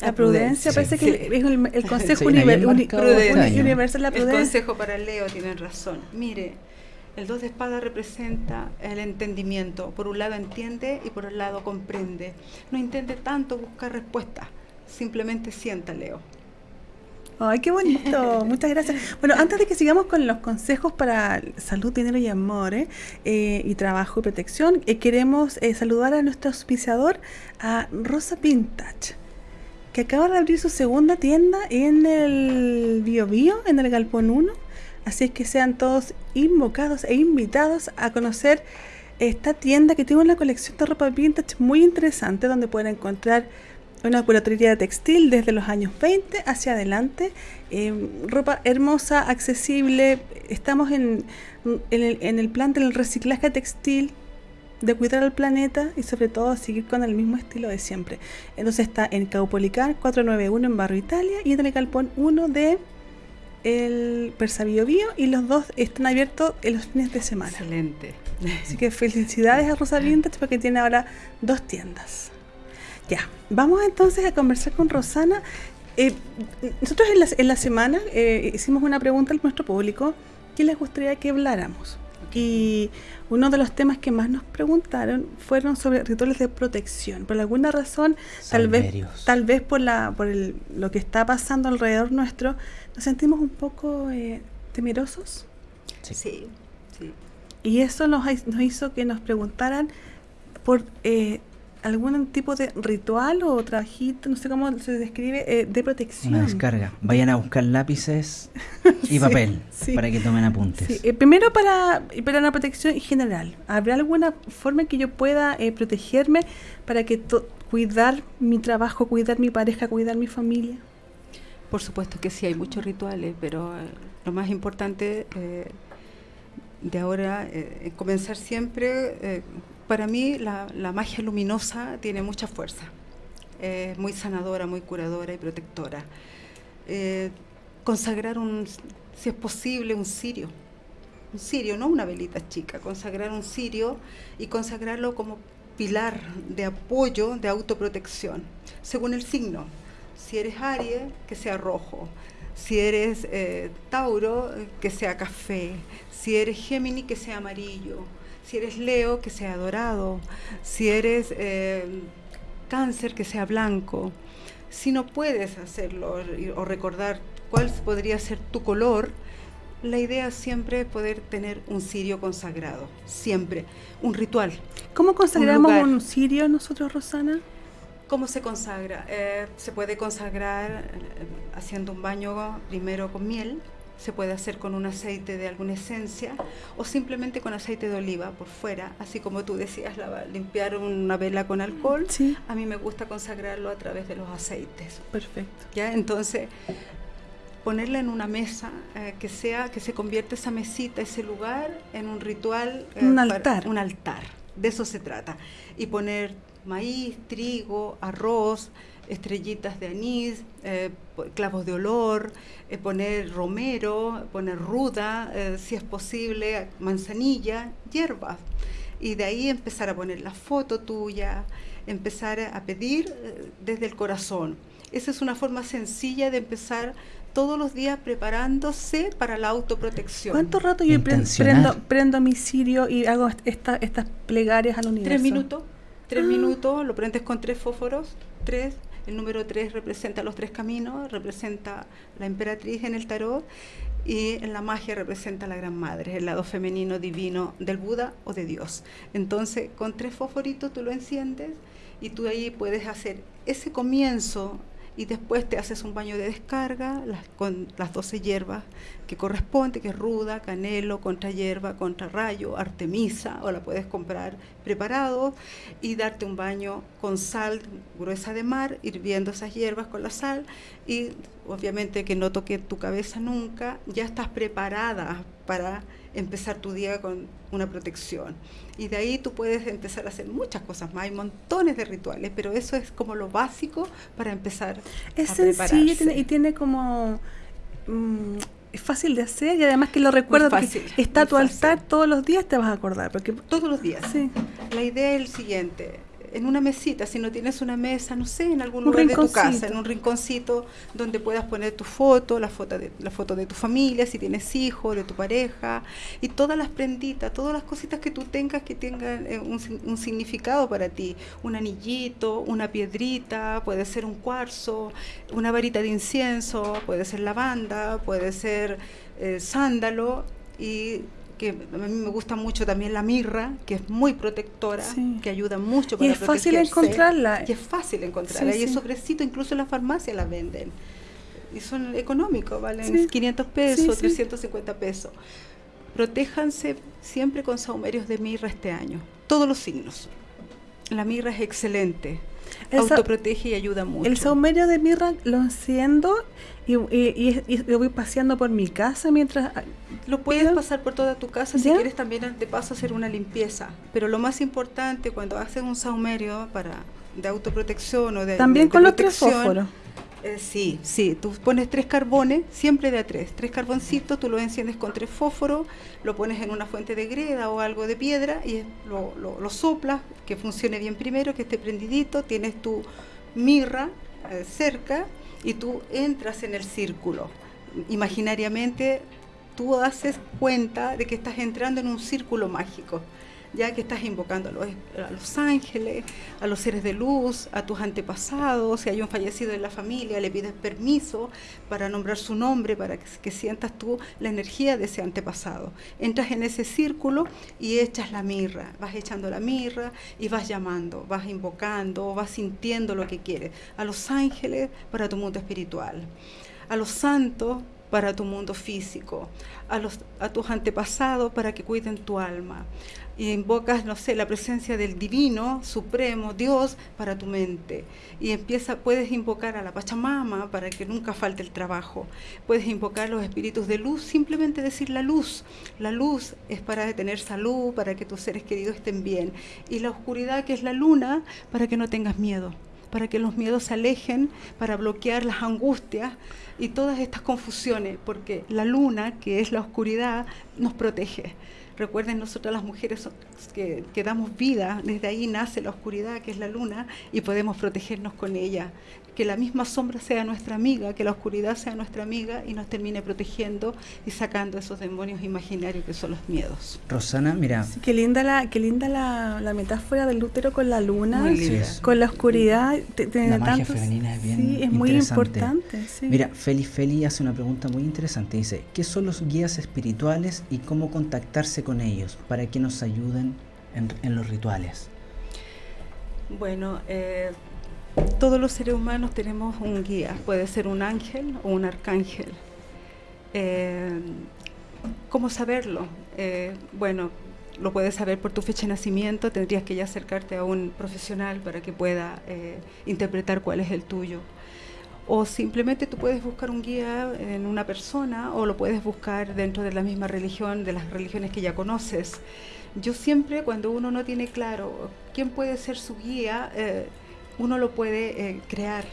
[SPEAKER 1] La prudencia, parece que es el, consejo universal,
[SPEAKER 3] la prudencia. El consejo para Leo, tienen razón. Mire, el dos de espada representa el entendimiento. Por un lado entiende y por el lado comprende. No intente tanto buscar respuestas, simplemente sienta, Leo.
[SPEAKER 1] Ay, qué bonito. <laughs> Muchas gracias. Bueno, antes de que sigamos con los consejos para salud, dinero y amor, ¿eh? Eh, y trabajo y protección, eh, queremos saludar a nuestro auspiciador, a Rosa Vintage que acaba de abrir su segunda tienda en el Bio Bio, en el Galpón 1. Así es que sean todos invocados e invitados a conocer esta tienda que tiene una colección de ropa vintage muy interesante donde pueden encontrar una curatoría textil desde los años 20 hacia adelante, eh, ropa hermosa, accesible, estamos en, en, el, en el plan del reciclaje textil, de cuidar al planeta y sobre todo seguir con el mismo estilo de siempre. Entonces está en Caupolicán 491 en Barrio Italia y en el Galpón 1 de el Persa Bio, y los dos están abiertos en los fines de semana.
[SPEAKER 3] Excelente.
[SPEAKER 1] Así que felicidades a Rosa <laughs> Vintage porque tiene ahora dos tiendas. Ya, vamos entonces a conversar con Rosana. Eh, nosotros en la, en la semana eh, hicimos una pregunta al nuestro público que les gustaría que habláramos. Y uno de los temas que más nos preguntaron fueron sobre rituales de protección. Por alguna razón, tal vez, tal vez por la, por lo que está pasando alrededor nuestro, nos sentimos un poco eh, temerosos.
[SPEAKER 3] Sí. sí.
[SPEAKER 1] Y eso nos, nos hizo que nos preguntaran por eh, algún tipo de ritual o trabajito, no sé cómo se describe, eh, de protección.
[SPEAKER 2] Una descarga. Vayan a buscar lápices <laughs> y papel para que tomen apuntes.
[SPEAKER 1] Eh, primero para, para una protección general. ¿Habrá alguna forma en que yo pueda eh, protegerme para que cuidar mi trabajo, cuidar mi pareja, cuidar mi familia?
[SPEAKER 3] Por supuesto que sí, hay muchos rituales, pero lo más importante de ahora es comenzar siempre para mí la, magia luminosa tiene mucha fuerza, es muy sanadora, muy curadora y protectora. Eh, consagrar un, si es posible, un cirio, un cirio, no una velita chica, consagrar un cirio y consagrarlo como pilar de apoyo, de autoprotección, según el signo. Si eres Aries, que sea rojo. Si eres eh, Tauro, que sea café. Si eres Géminis, que sea amarillo si eres Leo, que sea dorado. Si eres eh, cáncer, que sea blanco. Si no puedes hacerlo o recordar cuál podría ser tu color, La idea siempre es poder tener un cirio consagrado, siempre, un ritual.
[SPEAKER 1] ¿Cómo consagramos un, cirio nosotros, Rosana?
[SPEAKER 3] ¿Cómo se consagra? Eh, se puede consagrar eh, haciendo un baño primero con miel, se puede hacer con un aceite de alguna esencia o simplemente con aceite de oliva por fuera, así como tú decías, limpiar una vela con alcohol. A mí me gusta consagrarlo a través de los aceites.
[SPEAKER 1] Perfecto.
[SPEAKER 3] ¿Ya? Entonces, ponerla en una mesa eh, que sea que se convierta esa mesita, ese lugar en un ritual,
[SPEAKER 1] eh, un altar,
[SPEAKER 3] un altar. De eso se trata. Y poner maíz, trigo, arroz, estrellitas de anís, eh, clavos de olor, eh, poner romero, poner ruda, eh, si es posible, manzanilla, hierbas. Y de ahí empezar a poner la foto tuya, empezar a pedir desde el corazón. Esa es una forma sencilla de empezar todos los días preparándose para la autoprotección.
[SPEAKER 1] ¿Cuánto rato yo prendo, prendo mi cirio y hago esta, estas plegarias al universo?
[SPEAKER 3] Tres minutos. Tres ah. minutos, lo prendes con tres fósforos, tres, el número 3 representa los tres caminos, representa la emperatriz en el tarot y en la magia representa la gran madre, el lado femenino divino del Buda o de Dios. Entonces, con tres fosforitos tú lo enciendes y tú ahí puedes hacer ese comienzo y después te haces un baño de descarga con las 12 hierbas que corresponde, que es ruda, canelo, contra hierba, contra rayo, artemisa, o la puedes comprar preparado y darte un baño con sal gruesa de mar, hirviendo esas hierbas con la sal y obviamente que no toque tu cabeza nunca, ya estás preparada para empezar tu día con una protección. Y de ahí tú puedes empezar a hacer muchas cosas más. Hay montones de rituales, pero eso es como lo básico para empezar
[SPEAKER 1] es a sencillo y tiene, y tiene como... Mm, es fácil de hacer y además que lo recuerdo que está tu altar todos los días te vas a acordar porque
[SPEAKER 3] todos los días sí. la idea es el siguiente en una mesita, si no tienes una mesa, no sé, en algún lugar de tu casa, en un rinconcito donde puedas poner tu foto, la foto de la foto de tu familia, si tienes hijos, de tu pareja y todas las prenditas, todas las cositas que tú tengas que tengan eh, un, significado para ti, un anillito, una piedrita, puede ser un cuarzo, una varita de incienso, puede ser lavanda, puede ser eh, sándalo y que a mí me gusta mucho también la mirra, que es muy protectora, que ayuda mucho
[SPEAKER 1] para Y es fácil encontrarla.
[SPEAKER 3] Y es fácil encontrarla. y es sobrecito, incluso en la farmacia la venden. Y son económicos, valen 500 pesos, 350 pesos. Protéjanse siempre con saumerios de mirra este año, todos los signos. La mirra es excelente autoprotege y ayuda mucho.
[SPEAKER 1] El saumerio de mirra lo enciendo y, lo voy paseando por mi casa mientras...
[SPEAKER 3] Lo puedes pasar por toda tu casa si quieres también de paso hacer una limpieza. Pero lo más importante cuando haces un saumerio para de autoprotección o de
[SPEAKER 1] También con los tres fósforos
[SPEAKER 3] eh, sí, sí, tú pones tres carbones, siempre de tres, tres carboncitos, tú lo enciendes con tres fósforos, lo pones en una fuente de greda o algo de piedra y lo, lo, soplas, que funcione bien primero, que esté prendidito, tienes tu mirra eh, cerca y tú entras en el círculo. Imaginariamente tú haces cuenta de que estás entrando en un círculo mágico ya que estás invocando a los, ángeles, a los seres de luz, a tus antepasados, si hay un fallecido en la familia, le pides permiso para nombrar su nombre, para que, sientas tú la energía de ese antepasado. Entras en ese círculo y echas la mirra, vas echando la mirra y vas llamando, vas invocando, vas sintiendo lo que quieres. A los ángeles para tu mundo espiritual, a los santos para tu mundo físico, a, tus antepasados para que cuiden tu alma, y invocas, no sé, la presencia del divino, supremo, Dios para tu mente. Y empieza, puedes invocar a la Pachamama para que nunca falte el trabajo. Puedes invocar los espíritus de luz, simplemente decir la luz. La luz es para tener salud, para que tus seres queridos estén bien. Y la oscuridad, que es la luna, para que no tengas miedo para que los miedos se alejen, para bloquear las angustias y todas estas confusiones, porque la luna, que es la oscuridad, nos protege. Recuerden, nosotras las mujeres que, que, damos vida, desde ahí nace la oscuridad, que es la luna, y podemos protegernos con ella. Que la misma sombra sea nuestra amiga, que la oscuridad sea nuestra amiga y nos termine protegiendo y sacando esos demonios imaginarios que son los miedos.
[SPEAKER 2] Rosana, mira.
[SPEAKER 1] qué linda la, qué linda la, metáfora del útero con la luna, con la oscuridad.
[SPEAKER 2] la magia femenina es bien sí, es muy importante. Mira, Feli Feli hace una pregunta muy interesante. Dice, ¿qué son los guías espirituales y cómo contactarse con ellos para que nos ayuden en, en los rituales?
[SPEAKER 3] Bueno, eh, todos los seres humanos tenemos un guía, puede ser un ángel o un arcángel. Eh, ¿Cómo saberlo? Eh, bueno, lo puedes saber por tu fecha de nacimiento, tendrías que ya acercarte a un profesional para que pueda eh, interpretar cuál es el tuyo. O simplemente tú puedes buscar un guía en una persona o lo puedes buscar dentro de la misma religión, de las religiones que ya conoces. Yo siempre, cuando uno no tiene claro quién puede ser su guía, uno lo puede eh, crear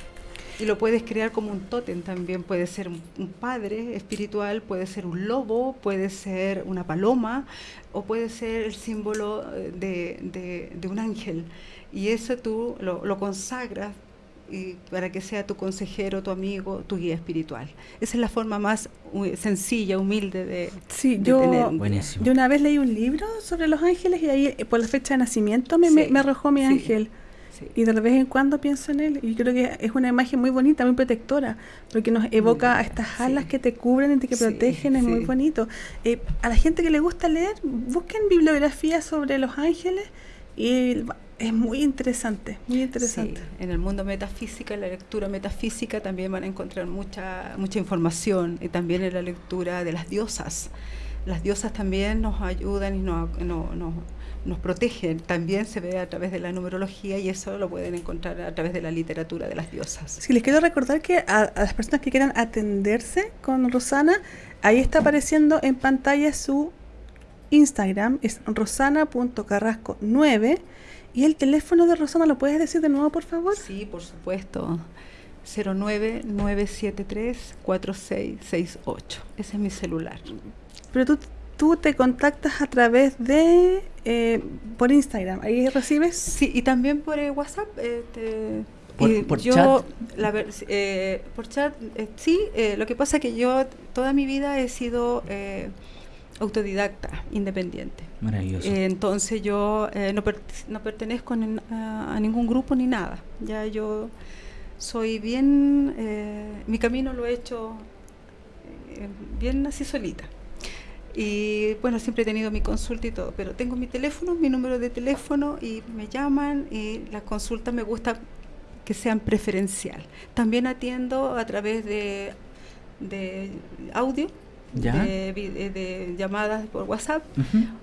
[SPEAKER 3] y lo puedes crear como un tótem también. Puede ser un, padre espiritual, puede ser un lobo, puede ser una paloma o puede ser el símbolo eh, de, un ángel. Y eso tú lo, consagras y para que sea tu consejero, tu amigo, tu guía espiritual. Esa es la forma más sencilla, humilde de,
[SPEAKER 1] sí, yo, Yo una vez leí un libro sobre los ángeles y ahí eh, por la fecha de nacimiento me, me, arrojó mi ángel. Y de vez en cuando pienso en él y creo que es una imagen muy bonita, muy protectora, porque nos evoca a estas alas que te cubren y te protegen, es muy bonito. Eh, a la gente que le gusta leer, busquen bibliografía sobre los ángeles y es muy interesante, muy interesante.
[SPEAKER 3] en el mundo metafísica, en la lectura metafísica también van a encontrar mucha mucha información y también en la lectura de las diosas. Las diosas también nos ayudan y nos, nos, nos nos protegen, también se ve a través de la numerología y eso lo pueden encontrar a través de la literatura de las diosas.
[SPEAKER 1] Sí, les quiero recordar que a, las personas que quieran atenderse con Rosana, ahí está apareciendo en pantalla su Instagram, es rosana.carrasco9 y el teléfono de Rosana, ¿lo puedes decir de nuevo, por favor?
[SPEAKER 3] Sí, por supuesto. 09978-4668. Ese es mi celular.
[SPEAKER 1] Pero tú tú te contactas a través de eh, por Instagram, ahí recibes.
[SPEAKER 3] Sí, y también por eh, WhatsApp.
[SPEAKER 2] Eh, por, chat.
[SPEAKER 3] por chat, sí. lo que pasa es que yo toda mi vida he sido autodidacta, independiente.
[SPEAKER 2] Maravilloso.
[SPEAKER 3] entonces yo no, no, pertenezco a, a, ningún grupo ni nada. Ya yo soy bien, mi camino lo he hecho bien así solita. Y bueno, siempre he tenido mi consulta y todo, pero tengo mi teléfono, mi número de teléfono y me llaman y las consultas me gusta que sean preferencial. También atiendo a través de, de audio, De, llamadas por WhatsApp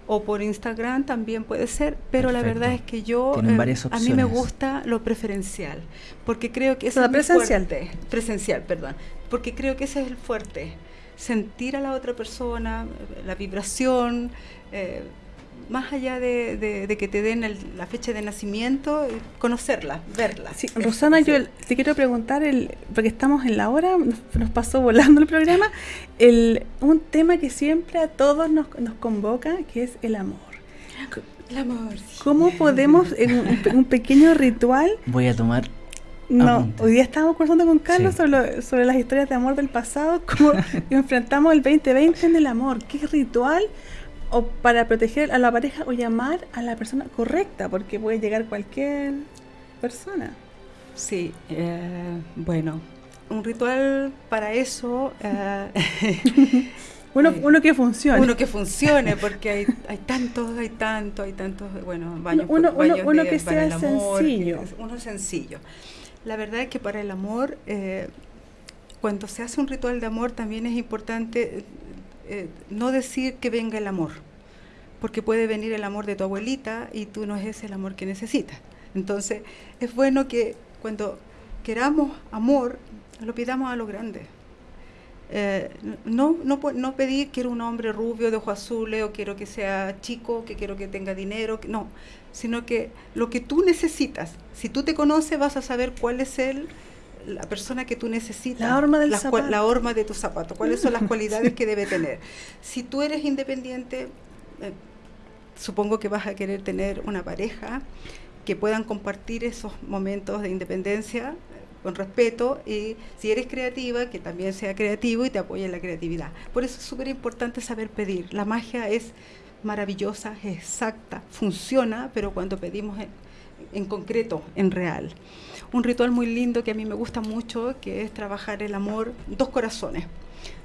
[SPEAKER 3] o por Instagram también puede ser, pero la verdad es que yo
[SPEAKER 2] eh,
[SPEAKER 3] a mí me gusta lo preferencial, porque creo que eso es presencial. fuerte, presencial, perdón, porque creo que ese es el fuerte sentir a la otra persona, la vibración, eh, más allá de, que te den la fecha de nacimiento, conocerla, verla.
[SPEAKER 1] Sí, Rosana, yo te quiero preguntar, el, porque estamos en la hora, nos, pasó volando el programa, el, un tema que siempre a todos nos, nos convoca, que es el amor.
[SPEAKER 3] El amor.
[SPEAKER 1] ¿Cómo podemos, en un pequeño ritual...
[SPEAKER 2] Voy a tomar
[SPEAKER 1] no, hoy día estábamos conversando con Carlos sobre, las historias de amor del pasado, <laughs> cómo enfrentamos el 2020 en el amor, qué ritual o para proteger a la pareja o llamar a la persona correcta, porque puede llegar cualquier persona.
[SPEAKER 3] Sí, eh, bueno, un ritual para eso... Eh, <laughs>
[SPEAKER 1] uno, <laughs> uno, que funcione.
[SPEAKER 3] Uno que funcione, porque hay, hay tantos, hay tantos, hay tantos, bueno,
[SPEAKER 1] baños, uno, uno, que sea sencillo.
[SPEAKER 3] uno sencillo. La verdad es que para el amor, eh, cuando se hace un ritual de amor, también es importante eh, no decir que venga el amor, porque puede venir el amor de tu abuelita y tú no es el amor que necesitas. Entonces, es bueno que cuando queramos amor, lo pidamos a lo grande. Eh, no, no, no pedir quiero un hombre rubio de ojos azules o quiero que sea chico, que quiero que tenga dinero, no, sino que lo que tú necesitas, si tú te conoces vas a saber cuál es el, la persona que tú necesitas,
[SPEAKER 1] la horma, del
[SPEAKER 3] la horma de tu zapato, cuáles son las <laughs> cualidades que debe tener. Si tú eres independiente, eh, supongo que vas a querer tener una pareja que puedan compartir esos momentos de independencia con respeto y si eres creativa, que también sea creativo y te apoye en la creatividad. Por eso es súper importante saber pedir. La magia es maravillosa, es exacta, funciona, pero cuando pedimos en, en concreto, en real. Un ritual muy lindo que a mí me gusta mucho, que es trabajar el amor, dos corazones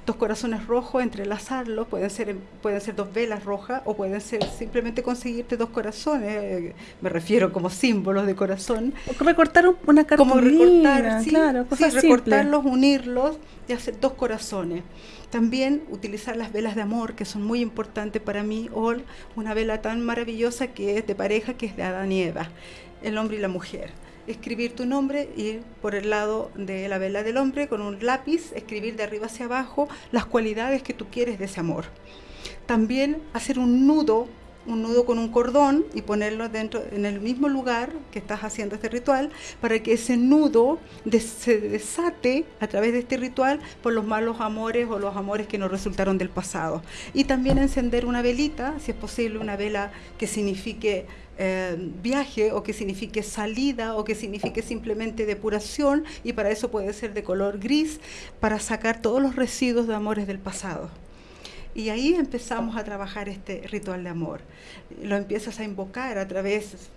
[SPEAKER 3] dos corazones rojos, entrelazarlos, pueden ser, pueden ser dos velas rojas o pueden ser simplemente conseguirte dos corazones, eh, me refiero como símbolos de corazón.
[SPEAKER 1] O recortar una cartulina,
[SPEAKER 3] como recortar, sí, claro, recortarlos, unirlos y hacer dos corazones. También utilizar las velas de amor, que son muy importantes para mí, o una vela tan maravillosa que es de pareja, que es de Adán y Eva, el hombre y la mujer escribir tu nombre y por el lado de la vela del hombre con un lápiz escribir de arriba hacia abajo las cualidades que tú quieres de ese amor. También hacer un nudo, un nudo con un cordón y ponerlo dentro en el mismo lugar que estás haciendo este ritual para que ese nudo se desate a través de este ritual por los malos amores o los amores que nos resultaron del pasado. Y también encender una velita, si es posible una vela que signifique eh, viaje o que signifique salida o que signifique simplemente depuración y para eso puede ser de color gris para sacar todos los residuos de amores del pasado. Y ahí empezamos a trabajar este ritual de amor. Lo empiezas a invocar a través,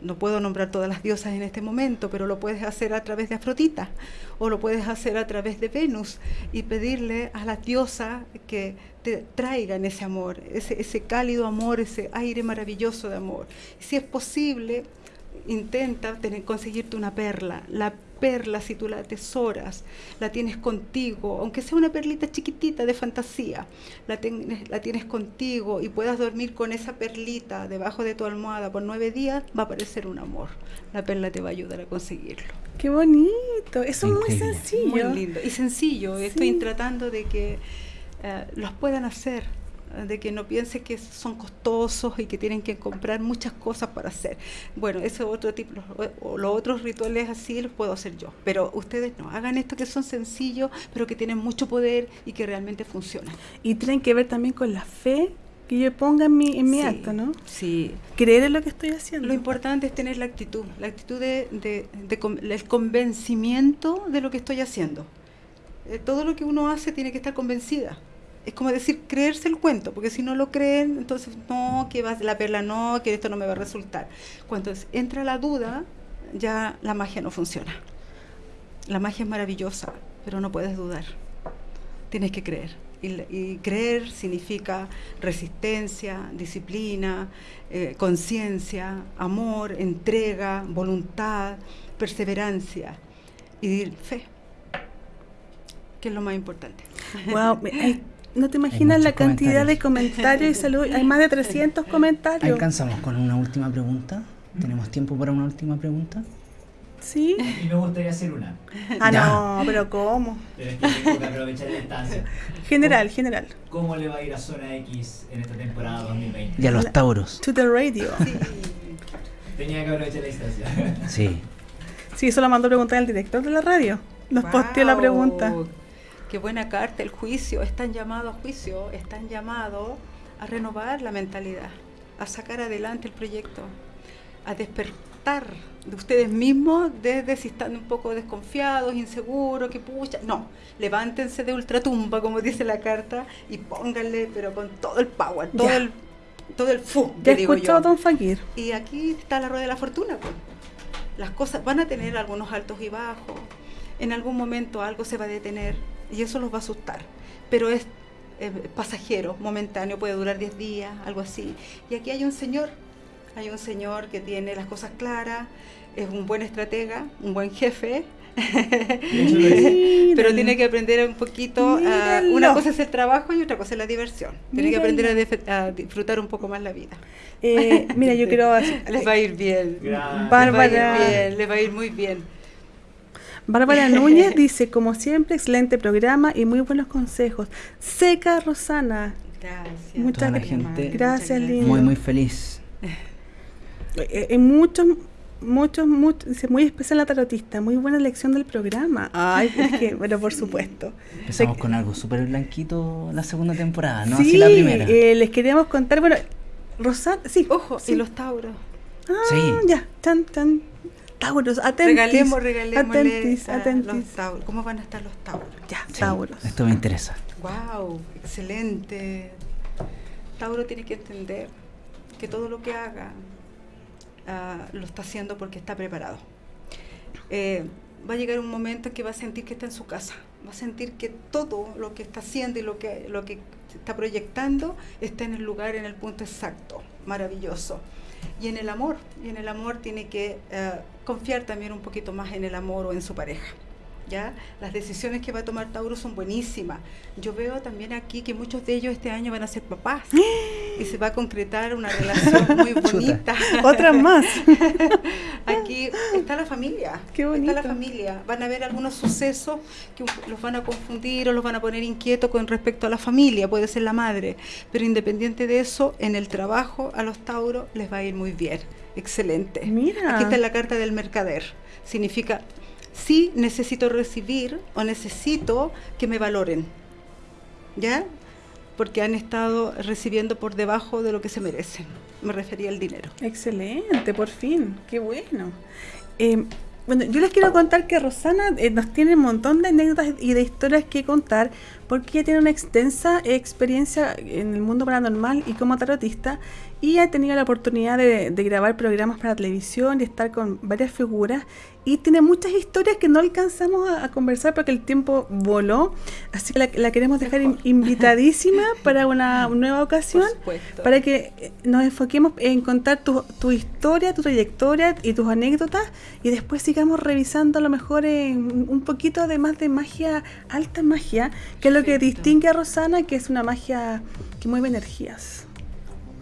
[SPEAKER 3] no puedo nombrar todas las diosas en este momento, pero lo puedes hacer a través de Afrodita o lo puedes hacer a través de Venus y pedirle a la diosa que te traigan ese amor, ese, cálido amor, ese aire maravilloso de amor. Si es posible, intenta tener, conseguirte una perla. La perla, si tú la atesoras, la tienes contigo, aunque sea una perlita chiquitita de fantasía, la, la tienes contigo y puedas dormir con esa perlita debajo de tu almohada por nueve días, va a parecer un amor. La perla te va a ayudar a conseguirlo.
[SPEAKER 1] Qué bonito, eso es muy sencillo.
[SPEAKER 3] Muy lindo y sencillo. Estoy tratando de que eh, los puedan hacer de que no piense que son costosos y que tienen que comprar muchas cosas para hacer. Bueno, ese otro tipo, los, los, otros rituales así los puedo hacer yo, pero ustedes no, hagan esto que son sencillos, pero que tienen mucho poder y que realmente funcionan.
[SPEAKER 1] Y tienen que ver también con la fe que yo ponga en mi, en mi acto, ¿no?
[SPEAKER 3] Sí.
[SPEAKER 1] Creer en lo que estoy haciendo.
[SPEAKER 3] Lo importante es tener la actitud, la actitud de, de, el convencimiento de lo que estoy haciendo. Eh, todo lo que uno hace tiene que estar convencida es como decir, creerse el cuento, porque si no lo creen, entonces no, que va la perla no, que esto no me va a resultar. Cuando entra la duda, ya la magia no funciona. La magia es maravillosa, pero no puedes dudar. Tienes que creer. Y, creer significa resistencia, disciplina, eh, conciencia, amor, entrega, voluntad, perseverancia y fe, que es lo más importante.
[SPEAKER 1] No te imaginas la cantidad de comentarios y salud. Hay más de 300 comentarios.
[SPEAKER 2] ¿Alcanzamos con una última pregunta? ¿Tenemos tiempo para una última pregunta?
[SPEAKER 1] Sí.
[SPEAKER 4] Y me gustaría hacer una.
[SPEAKER 1] Ah, no, pero ¿cómo?
[SPEAKER 4] Pero es que tengo que aprovechar la instancia.
[SPEAKER 1] General, general.
[SPEAKER 4] ¿Cómo le va a ir a Zona X en esta temporada 2020?
[SPEAKER 2] Y a los Tauros.
[SPEAKER 1] To the radio. Sí.
[SPEAKER 4] Tenía que aprovechar la instancia.
[SPEAKER 2] Sí.
[SPEAKER 1] Sí, eso lo mandó a preguntar al director de la radio. Nos posteó la pregunta
[SPEAKER 3] qué buena carta, el juicio, están llamados a juicio, están llamados a renovar la mentalidad, a sacar adelante el proyecto, a despertar de ustedes mismos desde si están un poco desconfiados, inseguros, que pucha, no, levántense de ultratumba, como dice la carta, y pónganle, pero con todo el power, todo el todo el fu,
[SPEAKER 1] ya digo yo. Don Fakir.
[SPEAKER 3] Y aquí está la rueda de la fortuna, pues. Las cosas van a tener algunos altos y bajos, en algún momento algo se va a detener, y eso los va a asustar. Pero es eh, pasajero, momentáneo, puede durar 10 días, algo así. Y aquí hay un señor, hay un señor que tiene las cosas claras, es un buen estratega, un buen jefe. <laughs> <laughs> pero tiene que aprender un poquito una cosa es el trabajo y otra cosa es la diversión. Tiene que aprender a, disfrutar un poco más la vida.
[SPEAKER 1] Eh, mira yo <laughs> quiero
[SPEAKER 3] les va a ir bien.
[SPEAKER 1] Bárbara.
[SPEAKER 3] Les va a ir muy bien
[SPEAKER 1] Bárbara <laughs> Núñez dice, como siempre, excelente programa y muy buenos consejos. Seca Rosana.
[SPEAKER 3] Gracias.
[SPEAKER 2] Muchas gracias.
[SPEAKER 1] Gracias, Lina.
[SPEAKER 2] Muy, muy feliz.
[SPEAKER 1] Eh, en muchos, muchos, muchos, dice, muy especial la tarotista, muy buena elección del programa. Ay, es que, <laughs> bueno, por supuesto.
[SPEAKER 2] Empezamos con algo súper blanquito la segunda temporada, ¿no? Así la primera.
[SPEAKER 1] Eh, les queríamos contar, bueno, Rosana, sí.
[SPEAKER 3] Ojo, y los Tauros.
[SPEAKER 1] Ah, sí. ya, tan, tan. Tauros, atentis.
[SPEAKER 3] Regalemos, regalemos. Atentis, atentis. ¿Cómo van a estar los Tauros?
[SPEAKER 1] Ya, Tauros.
[SPEAKER 2] Esto me interesa.
[SPEAKER 3] Wow, excelente. Tauro tiene que entender que todo lo que haga ah, lo está haciendo porque está preparado. Eh, va a llegar un momento en que va a sentir que está en su casa, va a sentir que todo lo que está haciendo y lo que, lo que está proyectando está en el lugar, en el punto exacto, maravilloso. Y en el amor, y en el amor tiene que eh, confiar también un poquito más en el amor o en su pareja. ¿Ya? Las decisiones que va a tomar Tauro son buenísimas. Yo veo también aquí que muchos de ellos este año van a ser papás y se va a concretar una relación muy <laughs> bonita.
[SPEAKER 1] Otras más. <laughs>
[SPEAKER 3] aquí está la familia.
[SPEAKER 1] Qué bonito.
[SPEAKER 3] Está la familia. Van a ver algunos sucesos que los van a confundir o los van a poner inquietos con respecto a la familia, puede ser la madre. Pero independiente de eso, en el trabajo a los Tauros les va a ir muy bien. Excelente.
[SPEAKER 1] Mira.
[SPEAKER 3] Aquí está la carta del mercader. Significa sí necesito recibir o necesito que me valoren. ¿Ya? Porque han estado recibiendo por debajo de lo que se merecen. Me refería al dinero.
[SPEAKER 1] Excelente, por fin. Qué bueno. Eh, bueno, yo les quiero contar que Rosana eh, nos tiene un montón de anécdotas y de historias que contar porque ella tiene una extensa experiencia en el mundo paranormal y como tarotista y ha tenido la oportunidad de, grabar programas para televisión y estar con varias figuras y tiene muchas historias que no alcanzamos a, conversar porque el tiempo voló, así que la, queremos dejar invitadísima <laughs> para una nueva ocasión, para que eh, nos enfoquemos en contar tu, tu, historia, tu trayectoria y tus anécdotas y después sigamos revisando a lo mejor en un poquito de más de magia, alta magia, que es lo que distingue a Rosana, que es una magia que mueve energías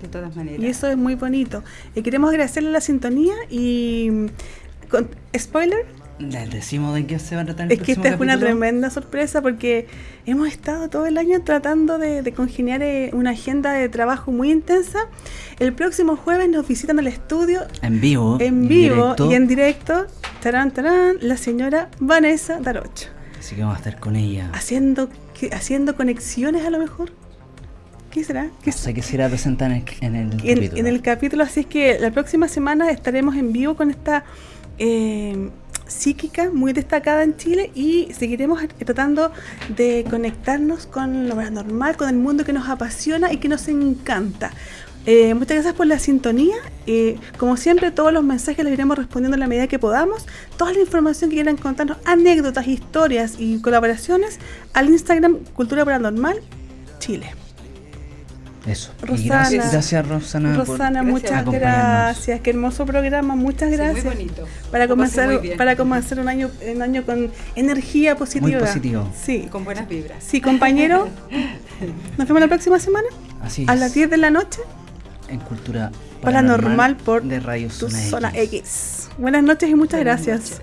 [SPEAKER 3] de todas maneras.
[SPEAKER 1] Y eso es muy bonito. Y queremos agradecerle la sintonía y con, spoiler.
[SPEAKER 2] Les decimos de qué se va a tratar
[SPEAKER 1] el Es que esta es una tremenda sorpresa porque hemos estado todo el año tratando de, congeniar eh, una agenda de trabajo muy intensa. El próximo jueves nos visitan al estudio.
[SPEAKER 2] En vivo.
[SPEAKER 1] En vivo y en directo. Tarán, tarán, la señora Vanessa Darocha.
[SPEAKER 2] Así que vamos a estar con ella.
[SPEAKER 1] Haciendo, haciendo conexiones a lo mejor. ¿Qué será?
[SPEAKER 2] ¿Qué sé qué será presentar en el,
[SPEAKER 1] capítulo. En el capítulo, así es que la próxima semana estaremos en vivo con esta eh, psíquica muy destacada en Chile y seguiremos tratando de conectarnos con lo paranormal, con el mundo que nos apasiona y que nos encanta. Eh, muchas gracias por la sintonía. Eh, como siempre, todos los mensajes los iremos respondiendo en la medida que podamos. Toda la información que quieran contarnos, anécdotas, historias y colaboraciones, al Instagram Cultura Paranormal Chile.
[SPEAKER 2] Eso. gracias, gracias, Rosana.
[SPEAKER 1] Rosana, muchas gracias. Qué hermoso programa, muchas gracias.
[SPEAKER 3] muy bonito.
[SPEAKER 1] Para comenzar, para comenzar un año, un año con energía positiva.
[SPEAKER 2] Muy positivo.
[SPEAKER 1] Sí.
[SPEAKER 3] Con buenas vibras.
[SPEAKER 1] Sí, compañero. <laughs> Nos vemos la próxima semana.
[SPEAKER 2] Así
[SPEAKER 1] A las 10 de la noche.
[SPEAKER 2] En Cultura
[SPEAKER 1] Paranormal, por
[SPEAKER 2] de Radio
[SPEAKER 1] Zona, X. Buenas noches y muchas gracias.